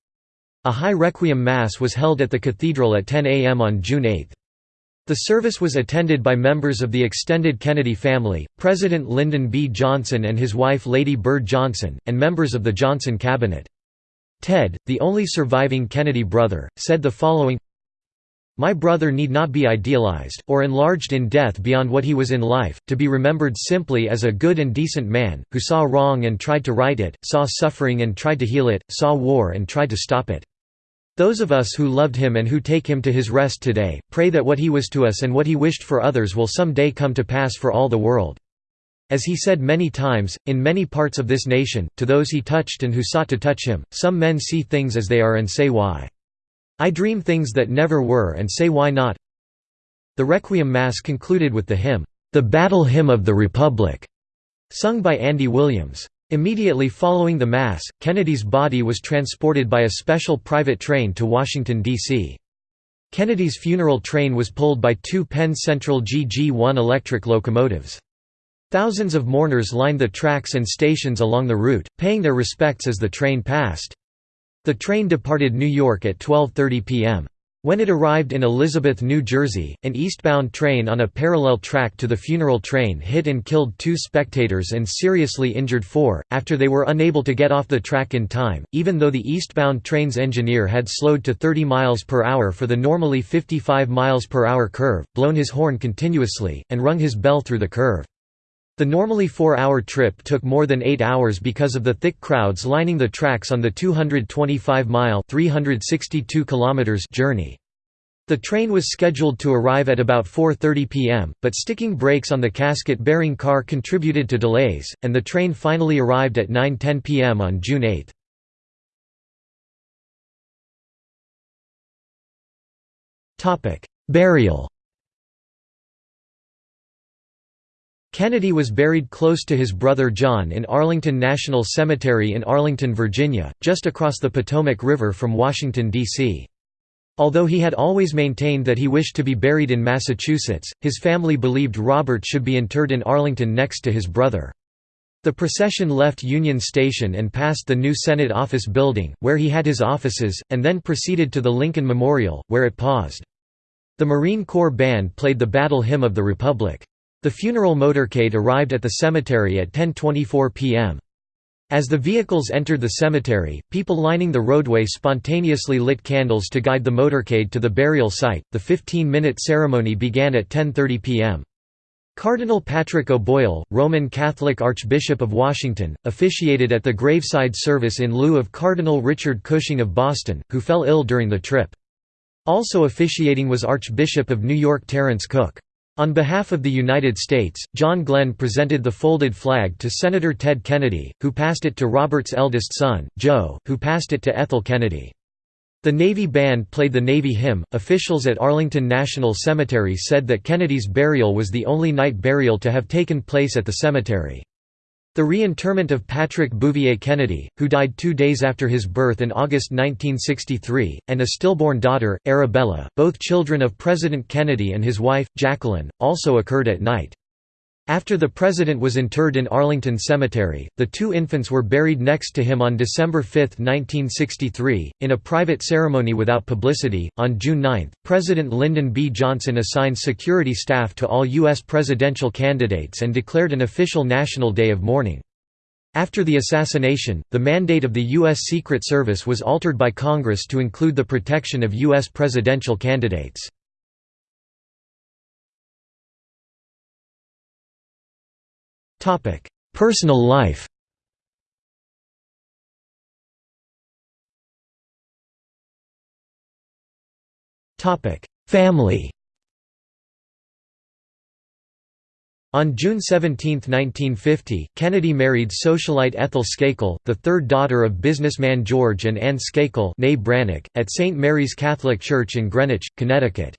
A high requiem mass was held at the cathedral at 10 a.m. on June 8. The service was attended by members of the extended Kennedy family, President Lyndon B. Johnson and his wife Lady Bird Johnson, and members of the Johnson cabinet. Ted, the only surviving Kennedy brother, said the following My brother need not be idealized, or enlarged in death beyond what he was in life, to be remembered simply as a good and decent man, who saw wrong and tried to right it, saw suffering and tried to heal it, saw war and tried to stop it. Those of us who loved him and who take him to his rest today, pray that what he was to us and what he wished for others will some day come to pass for all the world. As he said many times, in many parts of this nation, to those he touched and who sought to touch him, some men see things as they are and say why. I dream things that never were and say why not. The Requiem Mass concluded with the hymn, The Battle Hymn of the Republic, sung by Andy Williams. Immediately following the mass, Kennedy's body was transported by a special private train to Washington, D.C. Kennedy's funeral train was pulled by two Penn Central GG-1 electric locomotives. Thousands of mourners lined the tracks and stations along the route, paying their respects as the train passed. The train departed New York at 12.30 p.m. When it arrived in Elizabeth, New Jersey, an eastbound train on a parallel track to the funeral train hit and killed two spectators and seriously injured four, after they were unable to get off the track in time, even though the eastbound train's engineer had slowed to 30 miles per hour for the normally 55 miles per hour curve, blown his horn continuously, and rung his bell through the curve. The normally four-hour trip took more than eight hours because of the thick crowds lining the tracks on the 225-mile journey. The train was scheduled to arrive at about 4.30 pm, but sticking brakes on the casket-bearing car contributed to delays, and the train finally arrived at 9.10 pm on June 8. Burial Kennedy was buried close to his brother John in Arlington National Cemetery in Arlington, Virginia, just across the Potomac River from Washington, D.C. Although he had always maintained that he wished to be buried in Massachusetts, his family believed Robert should be interred in Arlington next to his brother. The procession left Union Station and passed the new Senate Office Building, where he had his offices, and then proceeded to the Lincoln Memorial, where it paused. The Marine Corps Band played the Battle Hymn of the Republic. The funeral motorcade arrived at the cemetery at 10.24 p.m. As the vehicles entered the cemetery, people lining the roadway spontaneously lit candles to guide the motorcade to the burial site. The 15-minute ceremony began at 10:30 p.m. Cardinal Patrick O'Boyle, Roman Catholic Archbishop of Washington, officiated at the graveside service in lieu of Cardinal Richard Cushing of Boston, who fell ill during the trip. Also officiating was Archbishop of New York Terence Cooke. On behalf of the United States, John Glenn presented the folded flag to Senator Ted Kennedy, who passed it to Robert's eldest son, Joe, who passed it to Ethel Kennedy. The Navy Band played the Navy hymn. Officials at Arlington National Cemetery said that Kennedy's burial was the only night burial to have taken place at the cemetery. The reinterment of Patrick Bouvier Kennedy, who died two days after his birth in August 1963, and a stillborn daughter, Arabella, both children of President Kennedy and his wife, Jacqueline, also occurred at night. After the president was interred in Arlington Cemetery, the two infants were buried next to him on December 5, 1963, in a private ceremony without publicity. On June 9, President Lyndon B. Johnson assigned security staff to all U.S. presidential candidates and declared an official national day of mourning. After the assassination, the mandate of the U.S. Secret Service was altered by Congress to include the protection of U.S. presidential candidates. Personal life Family On June 17, 1950, Kennedy married socialite Ethel Skakel, the third daughter of businessman George and Anne Skakel at St. Mary's Catholic Church in Greenwich, Connecticut.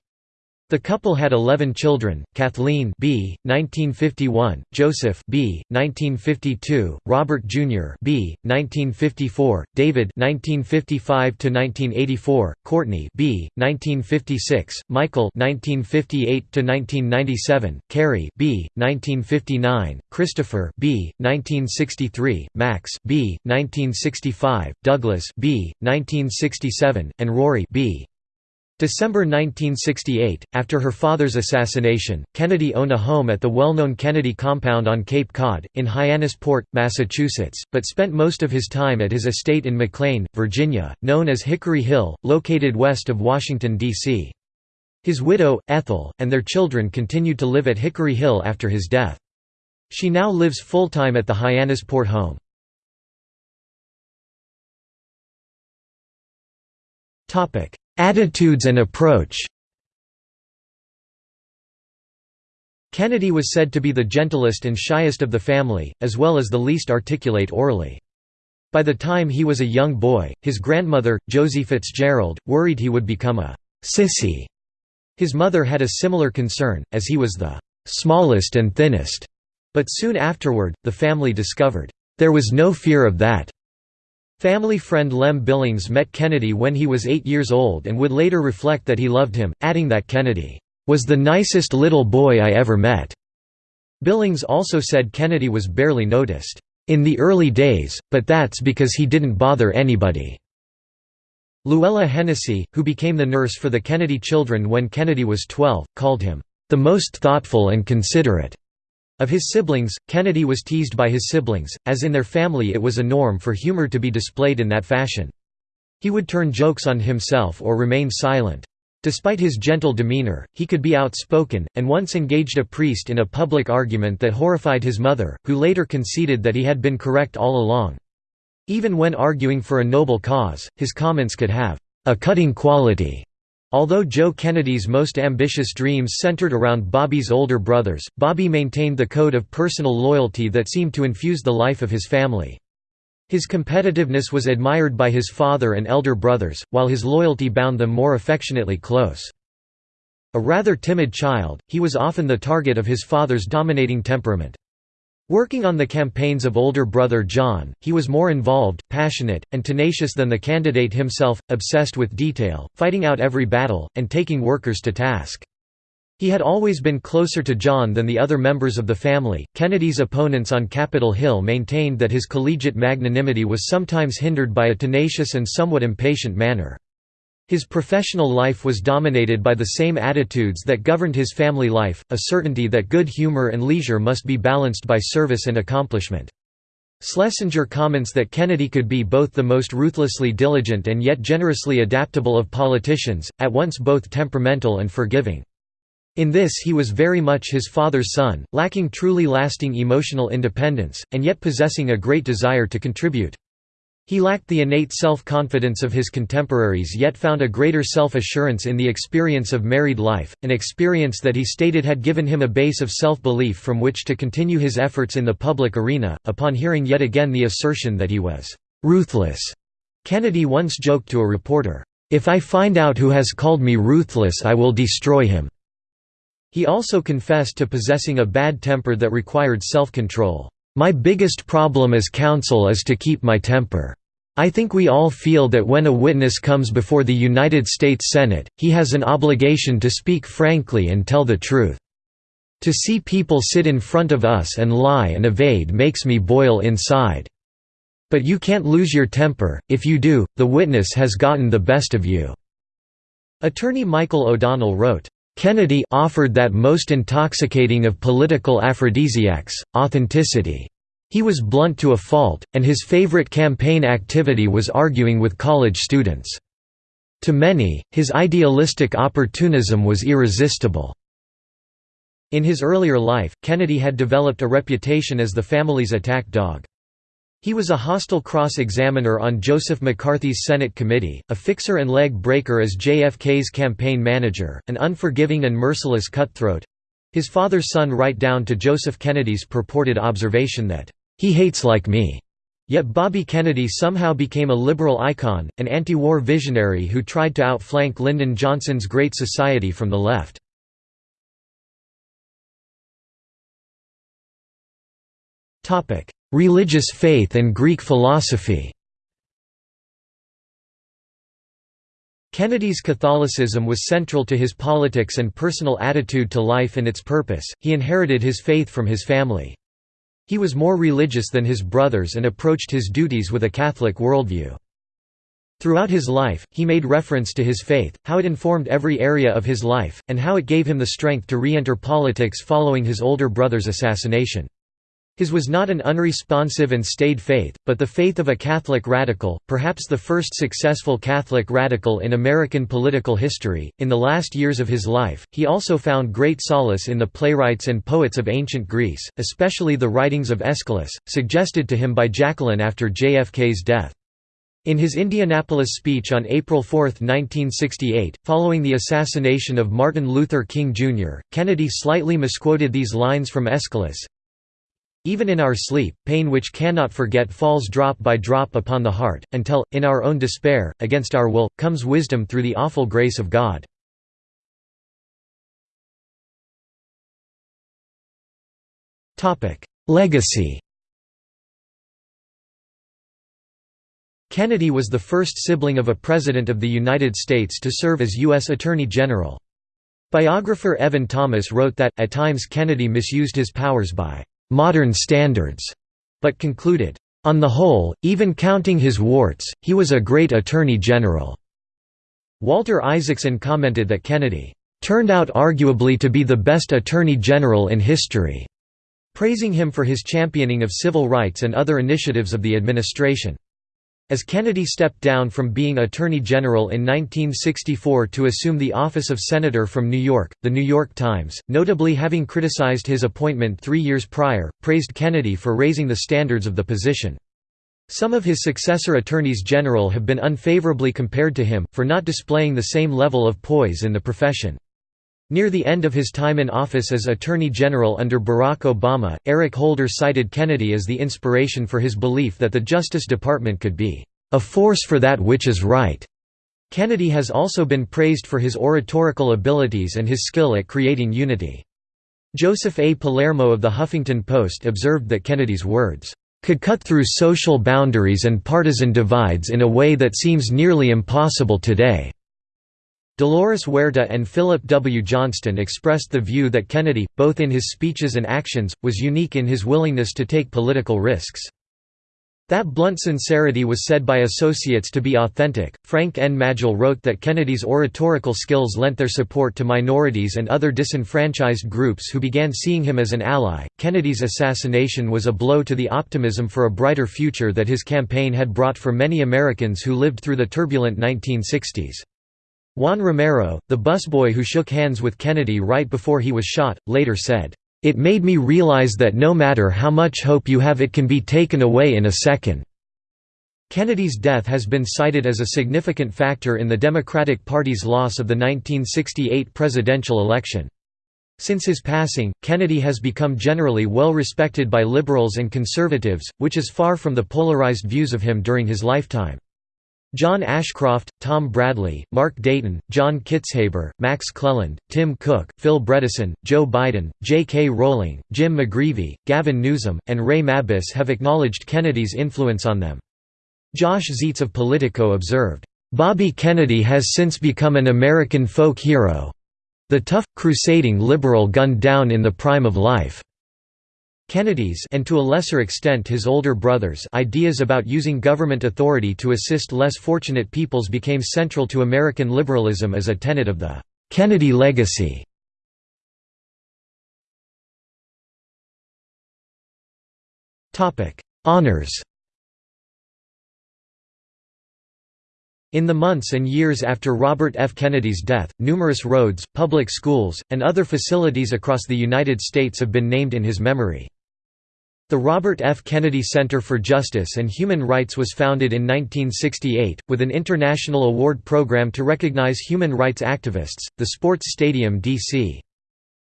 The couple had 11 children, Kathleen B. 1951, Joseph B. 1952, Robert Jr. B. 1954, David 1955–1984, Courtney B. 1956, Michael 1958–1997, Kerry B. 1959, Christopher B. 1963, Max B. 1965, Douglas B. 1967, and Rory B. December 1968, after her father's assassination, Kennedy owned a home at the well-known Kennedy compound on Cape Cod, in Hyannisport, Massachusetts, but spent most of his time at his estate in McLean, Virginia, known as Hickory Hill, located west of Washington, D.C. His widow, Ethel, and their children continued to live at Hickory Hill after his death. She now lives full-time at the Hyannisport home. Attitudes and approach Kennedy was said to be the gentlest and shyest of the family, as well as the least articulate orally. By the time he was a young boy, his grandmother, Josie Fitzgerald, worried he would become a «sissy». His mother had a similar concern, as he was the «smallest and thinnest», but soon afterward, the family discovered There was no fear of that." Family friend Lem Billings met Kennedy when he was eight years old and would later reflect that he loved him, adding that Kennedy, "...was the nicest little boy I ever met." Billings also said Kennedy was barely noticed, "...in the early days, but that's because he didn't bother anybody." Luella Hennessy, who became the nurse for the Kennedy children when Kennedy was 12, called him, "...the most thoughtful and considerate." Of his siblings, Kennedy was teased by his siblings, as in their family it was a norm for humor to be displayed in that fashion. He would turn jokes on himself or remain silent. Despite his gentle demeanor, he could be outspoken, and once engaged a priest in a public argument that horrified his mother, who later conceded that he had been correct all along. Even when arguing for a noble cause, his comments could have a cutting quality. Although Joe Kennedy's most ambitious dreams centered around Bobby's older brothers, Bobby maintained the code of personal loyalty that seemed to infuse the life of his family. His competitiveness was admired by his father and elder brothers, while his loyalty bound them more affectionately close. A rather timid child, he was often the target of his father's dominating temperament. Working on the campaigns of older brother John, he was more involved, passionate, and tenacious than the candidate himself, obsessed with detail, fighting out every battle, and taking workers to task. He had always been closer to John than the other members of the family. Kennedy's opponents on Capitol Hill maintained that his collegiate magnanimity was sometimes hindered by a tenacious and somewhat impatient manner. His professional life was dominated by the same attitudes that governed his family life, a certainty that good humor and leisure must be balanced by service and accomplishment. Schlesinger comments that Kennedy could be both the most ruthlessly diligent and yet generously adaptable of politicians, at once both temperamental and forgiving. In this he was very much his father's son, lacking truly lasting emotional independence, and yet possessing a great desire to contribute. He lacked the innate self-confidence of his contemporaries yet found a greater self-assurance in the experience of married life, an experience that he stated had given him a base of self-belief from which to continue his efforts in the public arena. Upon hearing yet again the assertion that he was ruthless, Kennedy once joked to a reporter, "If I find out who has called me ruthless I will destroy him." He also confessed to possessing a bad temper that required self-control. My biggest problem as counsel is to keep my temper. I think we all feel that when a witness comes before the United States Senate, he has an obligation to speak frankly and tell the truth. To see people sit in front of us and lie and evade makes me boil inside. But you can't lose your temper, if you do, the witness has gotten the best of you." Attorney Michael O'Donnell wrote, Kennedy offered that most intoxicating of political aphrodisiacs, authenticity. He was blunt to a fault, and his favorite campaign activity was arguing with college students. To many, his idealistic opportunism was irresistible. In his earlier life, Kennedy had developed a reputation as the family's attack dog. He was a hostile cross-examiner on Joseph McCarthy's Senate committee, a fixer and leg breaker as JFK's campaign manager, an unforgiving and merciless cutthroat—his father's son right down to Joseph Kennedy's purported observation that, "...he hates like me." Yet Bobby Kennedy somehow became a liberal icon, an anti-war visionary who tried to outflank Lyndon Johnson's Great Society from the left. Religious faith and Greek philosophy Kennedy's Catholicism was central to his politics and personal attitude to life and its purpose, he inherited his faith from his family. He was more religious than his brothers and approached his duties with a Catholic worldview. Throughout his life, he made reference to his faith, how it informed every area of his life, and how it gave him the strength to re-enter politics following his older brother's assassination. His was not an unresponsive and staid faith, but the faith of a Catholic radical, perhaps the first successful Catholic radical in American political history. In the last years of his life, he also found great solace in the playwrights and poets of ancient Greece, especially the writings of Aeschylus, suggested to him by Jacqueline after JFK's death. In his Indianapolis speech on April 4, 1968, following the assassination of Martin Luther King Jr., Kennedy slightly misquoted these lines from Aeschylus, even in our sleep, pain which cannot forget falls drop by drop upon the heart, until, in our own despair, against our will, comes wisdom through the awful grace of God. Legacy Kennedy was the first sibling of a President of the United States to serve as U.S. Attorney General. Biographer Evan Thomas wrote that, at times Kennedy misused his powers by «modern standards», but concluded, "...on the whole, even counting his warts, he was a great Attorney General." Walter Isaacson commented that Kennedy "...turned out arguably to be the best Attorney General in history." praising him for his championing of civil rights and other initiatives of the administration. As Kennedy stepped down from being Attorney General in 1964 to assume the office of Senator from New York, The New York Times, notably having criticized his appointment three years prior, praised Kennedy for raising the standards of the position. Some of his successor attorneys general have been unfavorably compared to him, for not displaying the same level of poise in the profession. Near the end of his time in office as Attorney General under Barack Obama, Eric Holder cited Kennedy as the inspiration for his belief that the Justice Department could be, "...a force for that which is right." Kennedy has also been praised for his oratorical abilities and his skill at creating unity. Joseph A. Palermo of the Huffington Post observed that Kennedy's words, "...could cut through social boundaries and partisan divides in a way that seems nearly impossible today." Dolores Huerta and Philip W. Johnston expressed the view that Kennedy, both in his speeches and actions, was unique in his willingness to take political risks. That blunt sincerity was said by associates to be authentic. Frank N. Magill wrote that Kennedy's oratorical skills lent their support to minorities and other disenfranchised groups who began seeing him as an ally. Kennedy's assassination was a blow to the optimism for a brighter future that his campaign had brought for many Americans who lived through the turbulent 1960s. Juan Romero, the busboy who shook hands with Kennedy right before he was shot, later said, "...it made me realize that no matter how much hope you have it can be taken away in a second." Kennedy's death has been cited as a significant factor in the Democratic Party's loss of the 1968 presidential election. Since his passing, Kennedy has become generally well respected by liberals and conservatives, which is far from the polarized views of him during his lifetime. John Ashcroft, Tom Bradley, Mark Dayton, John Kitzhaber, Max Cleland, Tim Cook, Phil Bredesen, Joe Biden, J. K. Rowling, Jim McGreevey, Gavin Newsom, and Ray Mabus have acknowledged Kennedy's influence on them. Josh Zietz of Politico observed, "...Bobby Kennedy has since become an American folk hero. The tough, crusading liberal gunned down in the prime of life." Kennedy's and to a lesser extent his older brothers ideas about using government authority to assist less fortunate peoples became central to American liberalism as a tenet of the Kennedy legacy. Honors In the months and years after Robert F. Kennedy's death, numerous roads, public schools, and other facilities across the United States have been named in his memory. The Robert F. Kennedy Center for Justice and Human Rights was founded in 1968, with an international award program to recognize human rights activists. The Sports Stadium D.C.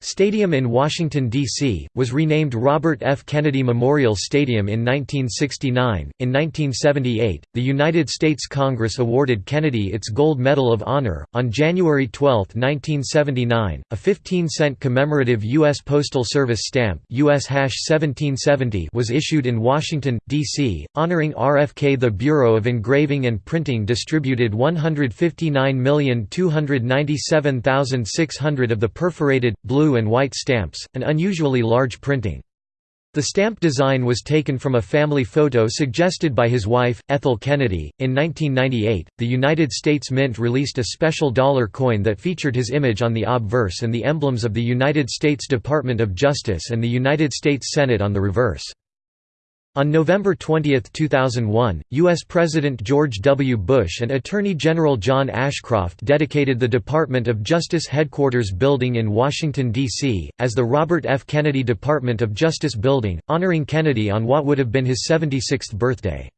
Stadium in Washington, D.C., was renamed Robert F. Kennedy Memorial Stadium in 1969. In 1978, the United States Congress awarded Kennedy its Gold Medal of Honor. On January 12, 1979, a 15 cent commemorative U.S. Postal Service stamp US 1770 was issued in Washington, D.C., honoring RFK. The Bureau of Engraving and Printing distributed 159,297,600 of the perforated, blue, and white stamps, an unusually large printing. The stamp design was taken from a family photo suggested by his wife, Ethel Kennedy. In 1998, the United States Mint released a special dollar coin that featured his image on the obverse and the emblems of the United States Department of Justice and the United States Senate on the reverse. On November 20, 2001, U.S. President George W. Bush and Attorney General John Ashcroft dedicated the Department of Justice Headquarters Building in Washington, D.C., as the Robert F. Kennedy Department of Justice Building, honoring Kennedy on what would have been his 76th birthday.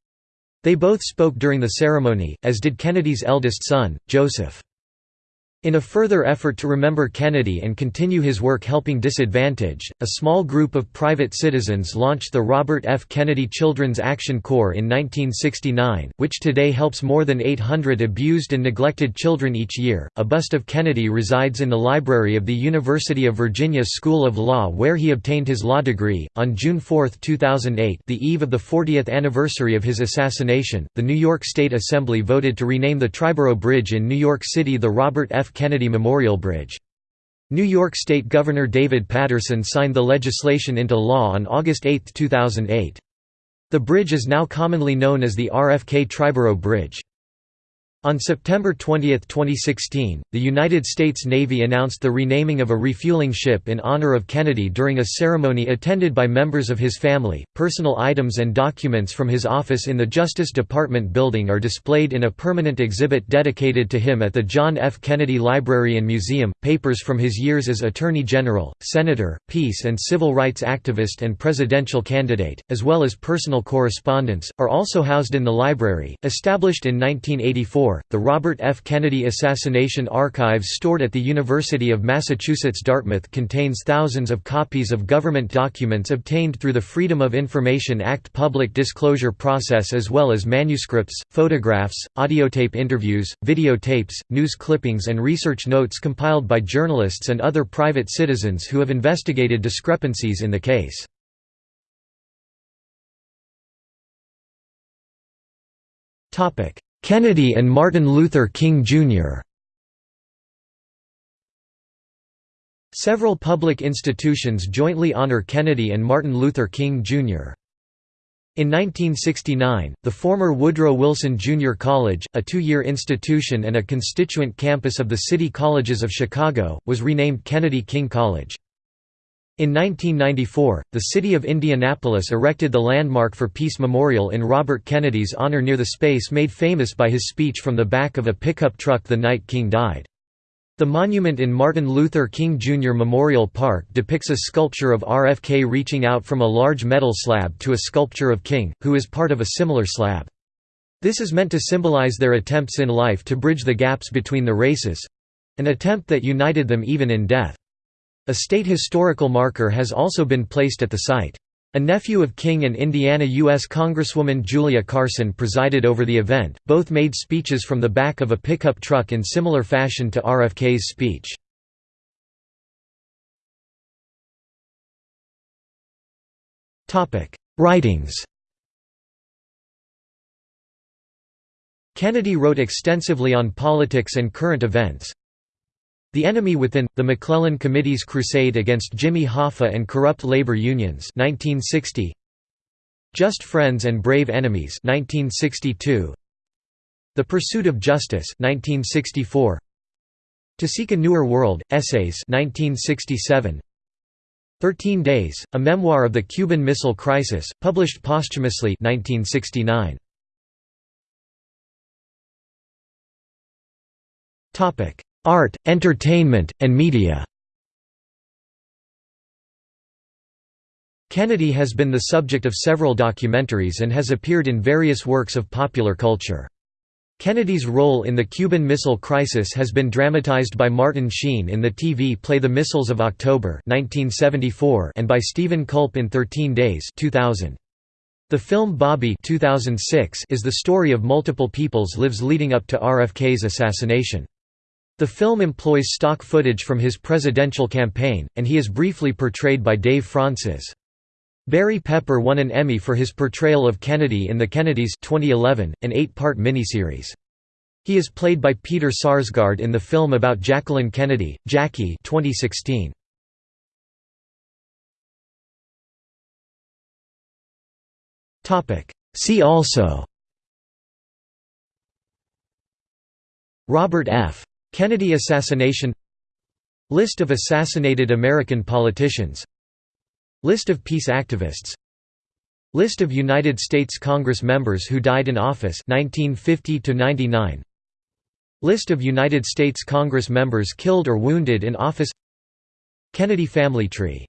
They both spoke during the ceremony, as did Kennedy's eldest son, Joseph. In a further effort to remember Kennedy and continue his work helping disadvantage, a small group of private citizens launched the Robert F. Kennedy Children's Action Corps in 1969, which today helps more than 800 abused and neglected children each year. A bust of Kennedy resides in the library of the University of Virginia School of Law, where he obtained his law degree. On June 4, 2008, the eve of the 40th anniversary of his assassination, the New York State Assembly voted to rename the Triborough Bridge in New York City the Robert F. Kennedy Memorial Bridge. New York State Governor David Paterson signed the legislation into law on August 8, 2008. The bridge is now commonly known as the RFK Triborough Bridge. On September 20, 2016, the United States Navy announced the renaming of a refueling ship in honor of Kennedy during a ceremony attended by members of his family. Personal items and documents from his office in the Justice Department building are displayed in a permanent exhibit dedicated to him at the John F. Kennedy Library and Museum. Papers from his years as Attorney General, Senator, peace and civil rights activist, and presidential candidate, as well as personal correspondence, are also housed in the library, established in 1984 the Robert F. Kennedy Assassination Archives stored at the University of Massachusetts Dartmouth contains thousands of copies of government documents obtained through the Freedom of Information Act public disclosure process as well as manuscripts, photographs, audiotape interviews, videotapes, news clippings and research notes compiled by journalists and other private citizens who have investigated discrepancies in the case. Topic: Kennedy and Martin Luther King, Jr. Several public institutions jointly honor Kennedy and Martin Luther King, Jr. In 1969, the former Woodrow Wilson Jr. College, a two-year institution and a constituent campus of the City Colleges of Chicago, was renamed Kennedy King College. In 1994, the city of Indianapolis erected the landmark for Peace Memorial in Robert Kennedy's honor near the space made famous by his speech from the back of a pickup truck the night King died. The monument in Martin Luther King Jr. Memorial Park depicts a sculpture of RFK reaching out from a large metal slab to a sculpture of King, who is part of a similar slab. This is meant to symbolize their attempts in life to bridge the gaps between the races—an attempt that united them even in death. A state historical marker has also been placed at the site. A nephew of King and Indiana U.S. Congresswoman Julia Carson presided over the event, both made speeches from the back of a pickup truck in similar fashion to RFK's speech. Writings Kennedy wrote extensively on politics and current events, the Enemy Within, The McClellan Committee's Crusade Against Jimmy Hoffa and Corrupt Labor Unions 1960. Just Friends and Brave Enemies 1962. The Pursuit of Justice 1964. To Seek a Newer World, Essays 1967. Thirteen Days, a memoir of the Cuban Missile Crisis, published posthumously 1969. Art, entertainment, and media Kennedy has been the subject of several documentaries and has appeared in various works of popular culture. Kennedy's role in the Cuban Missile Crisis has been dramatized by Martin Sheen in the TV play The Missiles of October 1974 and by Steven Culp in 13 Days 2000. The film Bobby 2006 is the story of multiple people's lives leading up to RFK's assassination. The film employs stock footage from his presidential campaign, and he is briefly portrayed by Dave Fraunces. Barry Pepper won an Emmy for his portrayal of Kennedy in The Kennedys 2011, an eight-part miniseries. He is played by Peter Sarsgaard in the film about Jacqueline Kennedy, Jackie 2016. See also Robert F. Kennedy assassination List of assassinated American politicians List of peace activists List of United States Congress members who died in office 1950 99 List of United States Congress members killed or wounded in office Kennedy family tree